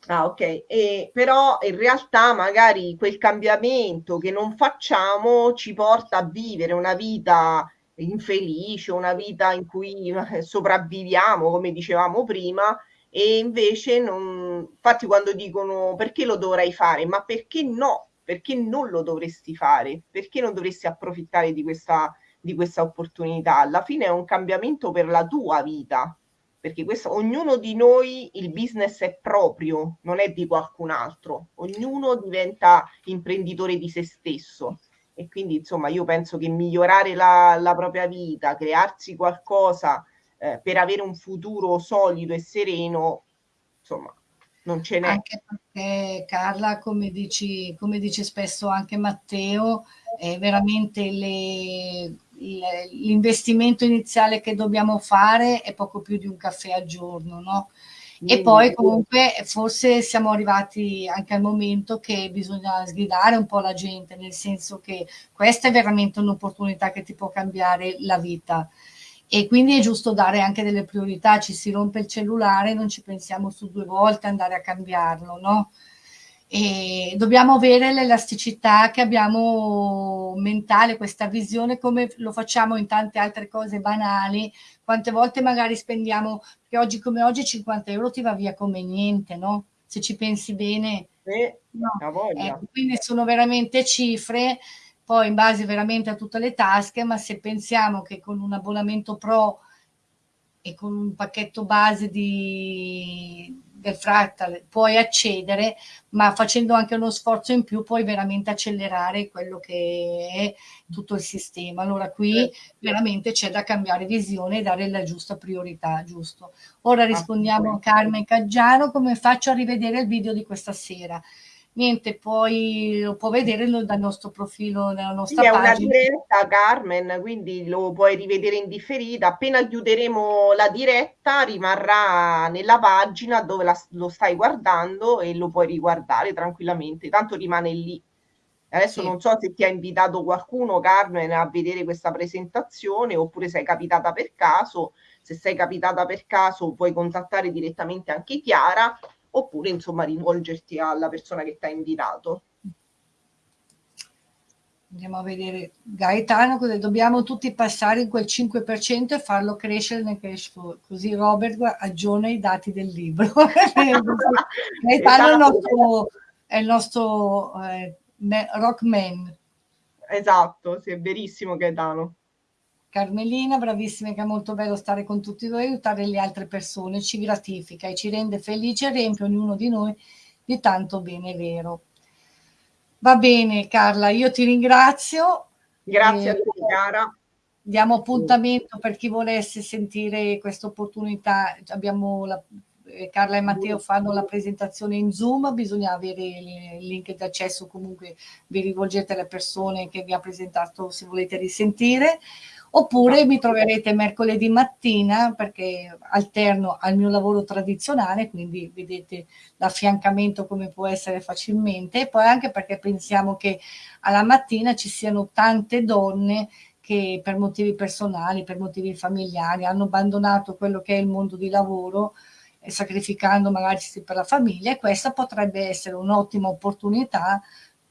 [SPEAKER 2] Ah, ok. E, però in realtà magari quel cambiamento che non facciamo ci porta a vivere una vita infelice, una vita in cui eh, sopravviviamo, come dicevamo prima, e invece non, infatti quando dicono perché lo dovrai fare, ma perché no? Perché non lo dovresti fare? Perché non dovresti approfittare di questa, di questa opportunità? Alla fine è un cambiamento per la tua vita, perché questo, ognuno di noi il business è proprio, non è di qualcun altro, ognuno diventa imprenditore di se stesso e quindi insomma io penso che migliorare la, la propria vita, crearsi qualcosa eh, per avere un futuro solido e sereno, insomma non ce n'è.
[SPEAKER 1] Anche perché Carla, come dici, come dice spesso anche Matteo, è veramente le l'investimento iniziale che dobbiamo fare è poco più di un caffè al giorno, no? E poi comunque forse siamo arrivati anche al momento che bisogna sgridare un po' la gente, nel senso che questa è veramente un'opportunità che ti può cambiare la vita. E quindi è giusto dare anche delle priorità, ci si rompe il cellulare, non ci pensiamo su due volte andare a cambiarlo, no? E dobbiamo avere l'elasticità che abbiamo mentale, questa visione come lo facciamo in tante altre cose banali. Quante volte magari spendiamo, che oggi come oggi 50 euro ti va via come niente, no? Se ci pensi bene.
[SPEAKER 2] Eh, no.
[SPEAKER 1] eh, quindi sono veramente cifre, poi in base veramente a tutte le tasche, ma se pensiamo che con un abbonamento pro e con un pacchetto base di del fractal puoi accedere, ma facendo anche uno sforzo in più puoi veramente accelerare quello che è tutto il sistema. Allora qui veramente c'è da cambiare visione e dare la giusta priorità, giusto? Ora rispondiamo a Carmen Caggiano, come faccio a rivedere il video di questa sera? Niente, poi lo può vedere dal nostro profilo, nella nostra
[SPEAKER 2] sì,
[SPEAKER 1] pagina.
[SPEAKER 2] È una diretta, Carmen, quindi lo puoi rivedere in differita. Appena chiuderemo la diretta, rimarrà nella pagina dove la, lo stai guardando e lo puoi riguardare tranquillamente. Tanto rimane lì. Adesso sì. non so se ti ha invitato qualcuno, Carmen, a vedere questa presentazione oppure sei capitata per caso. Se sei capitata per caso puoi contattare direttamente anche Chiara oppure insomma rivolgerti alla persona che ti ha invitato.
[SPEAKER 1] Andiamo a vedere Gaetano, cosa dobbiamo tutti passare in quel 5% e farlo crescere nel cash flow. Così Robert aggiorna i dati del libro. (laughs) Gaetano è il nostro, è il nostro eh, rockman.
[SPEAKER 2] Esatto, sì, è verissimo Gaetano.
[SPEAKER 1] Carmelina, bravissima, che è molto bello stare con tutti voi, aiutare le altre persone, ci gratifica e ci rende felice e riempie ognuno di noi di tanto bene vero. Va bene Carla, io ti ringrazio.
[SPEAKER 2] Grazie a te cara.
[SPEAKER 1] Diamo appuntamento per chi volesse sentire questa opportunità. Abbiamo la, eh, Carla e Matteo fanno la presentazione in Zoom, bisogna avere il link d'accesso, comunque vi rivolgete alle persone che vi ha presentato se volete risentire oppure mi troverete mercoledì mattina perché alterno al mio lavoro tradizionale, quindi vedete l'affiancamento come può essere facilmente. E poi anche perché pensiamo che alla mattina ci siano tante donne che per motivi personali, per motivi familiari hanno abbandonato quello che è il mondo di lavoro sacrificando magari per la famiglia e questa potrebbe essere un'ottima opportunità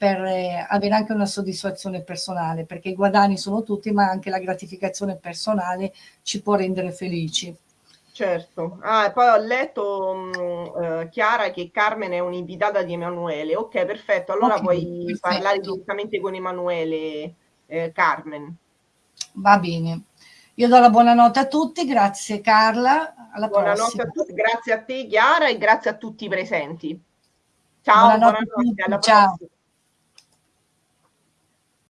[SPEAKER 1] per eh, avere anche una soddisfazione personale, perché i guadagni sono tutti, ma anche la gratificazione personale ci può rendere felici.
[SPEAKER 2] Certo, ah, poi ho letto mh, mm, eh, Chiara che Carmen è un'invitata di Emanuele. Ok, perfetto. Allora okay, puoi perfetto. parlare direttamente con Emanuele, eh, Carmen.
[SPEAKER 1] Va bene. Io do la buonanotte a tutti, grazie Carla. Alla
[SPEAKER 2] buonanotte
[SPEAKER 1] prossima.
[SPEAKER 2] a tutti, grazie a te Chiara e grazie a tutti i presenti. Ciao, buonanotte, buonanotte alla
[SPEAKER 1] Ciao. prossima.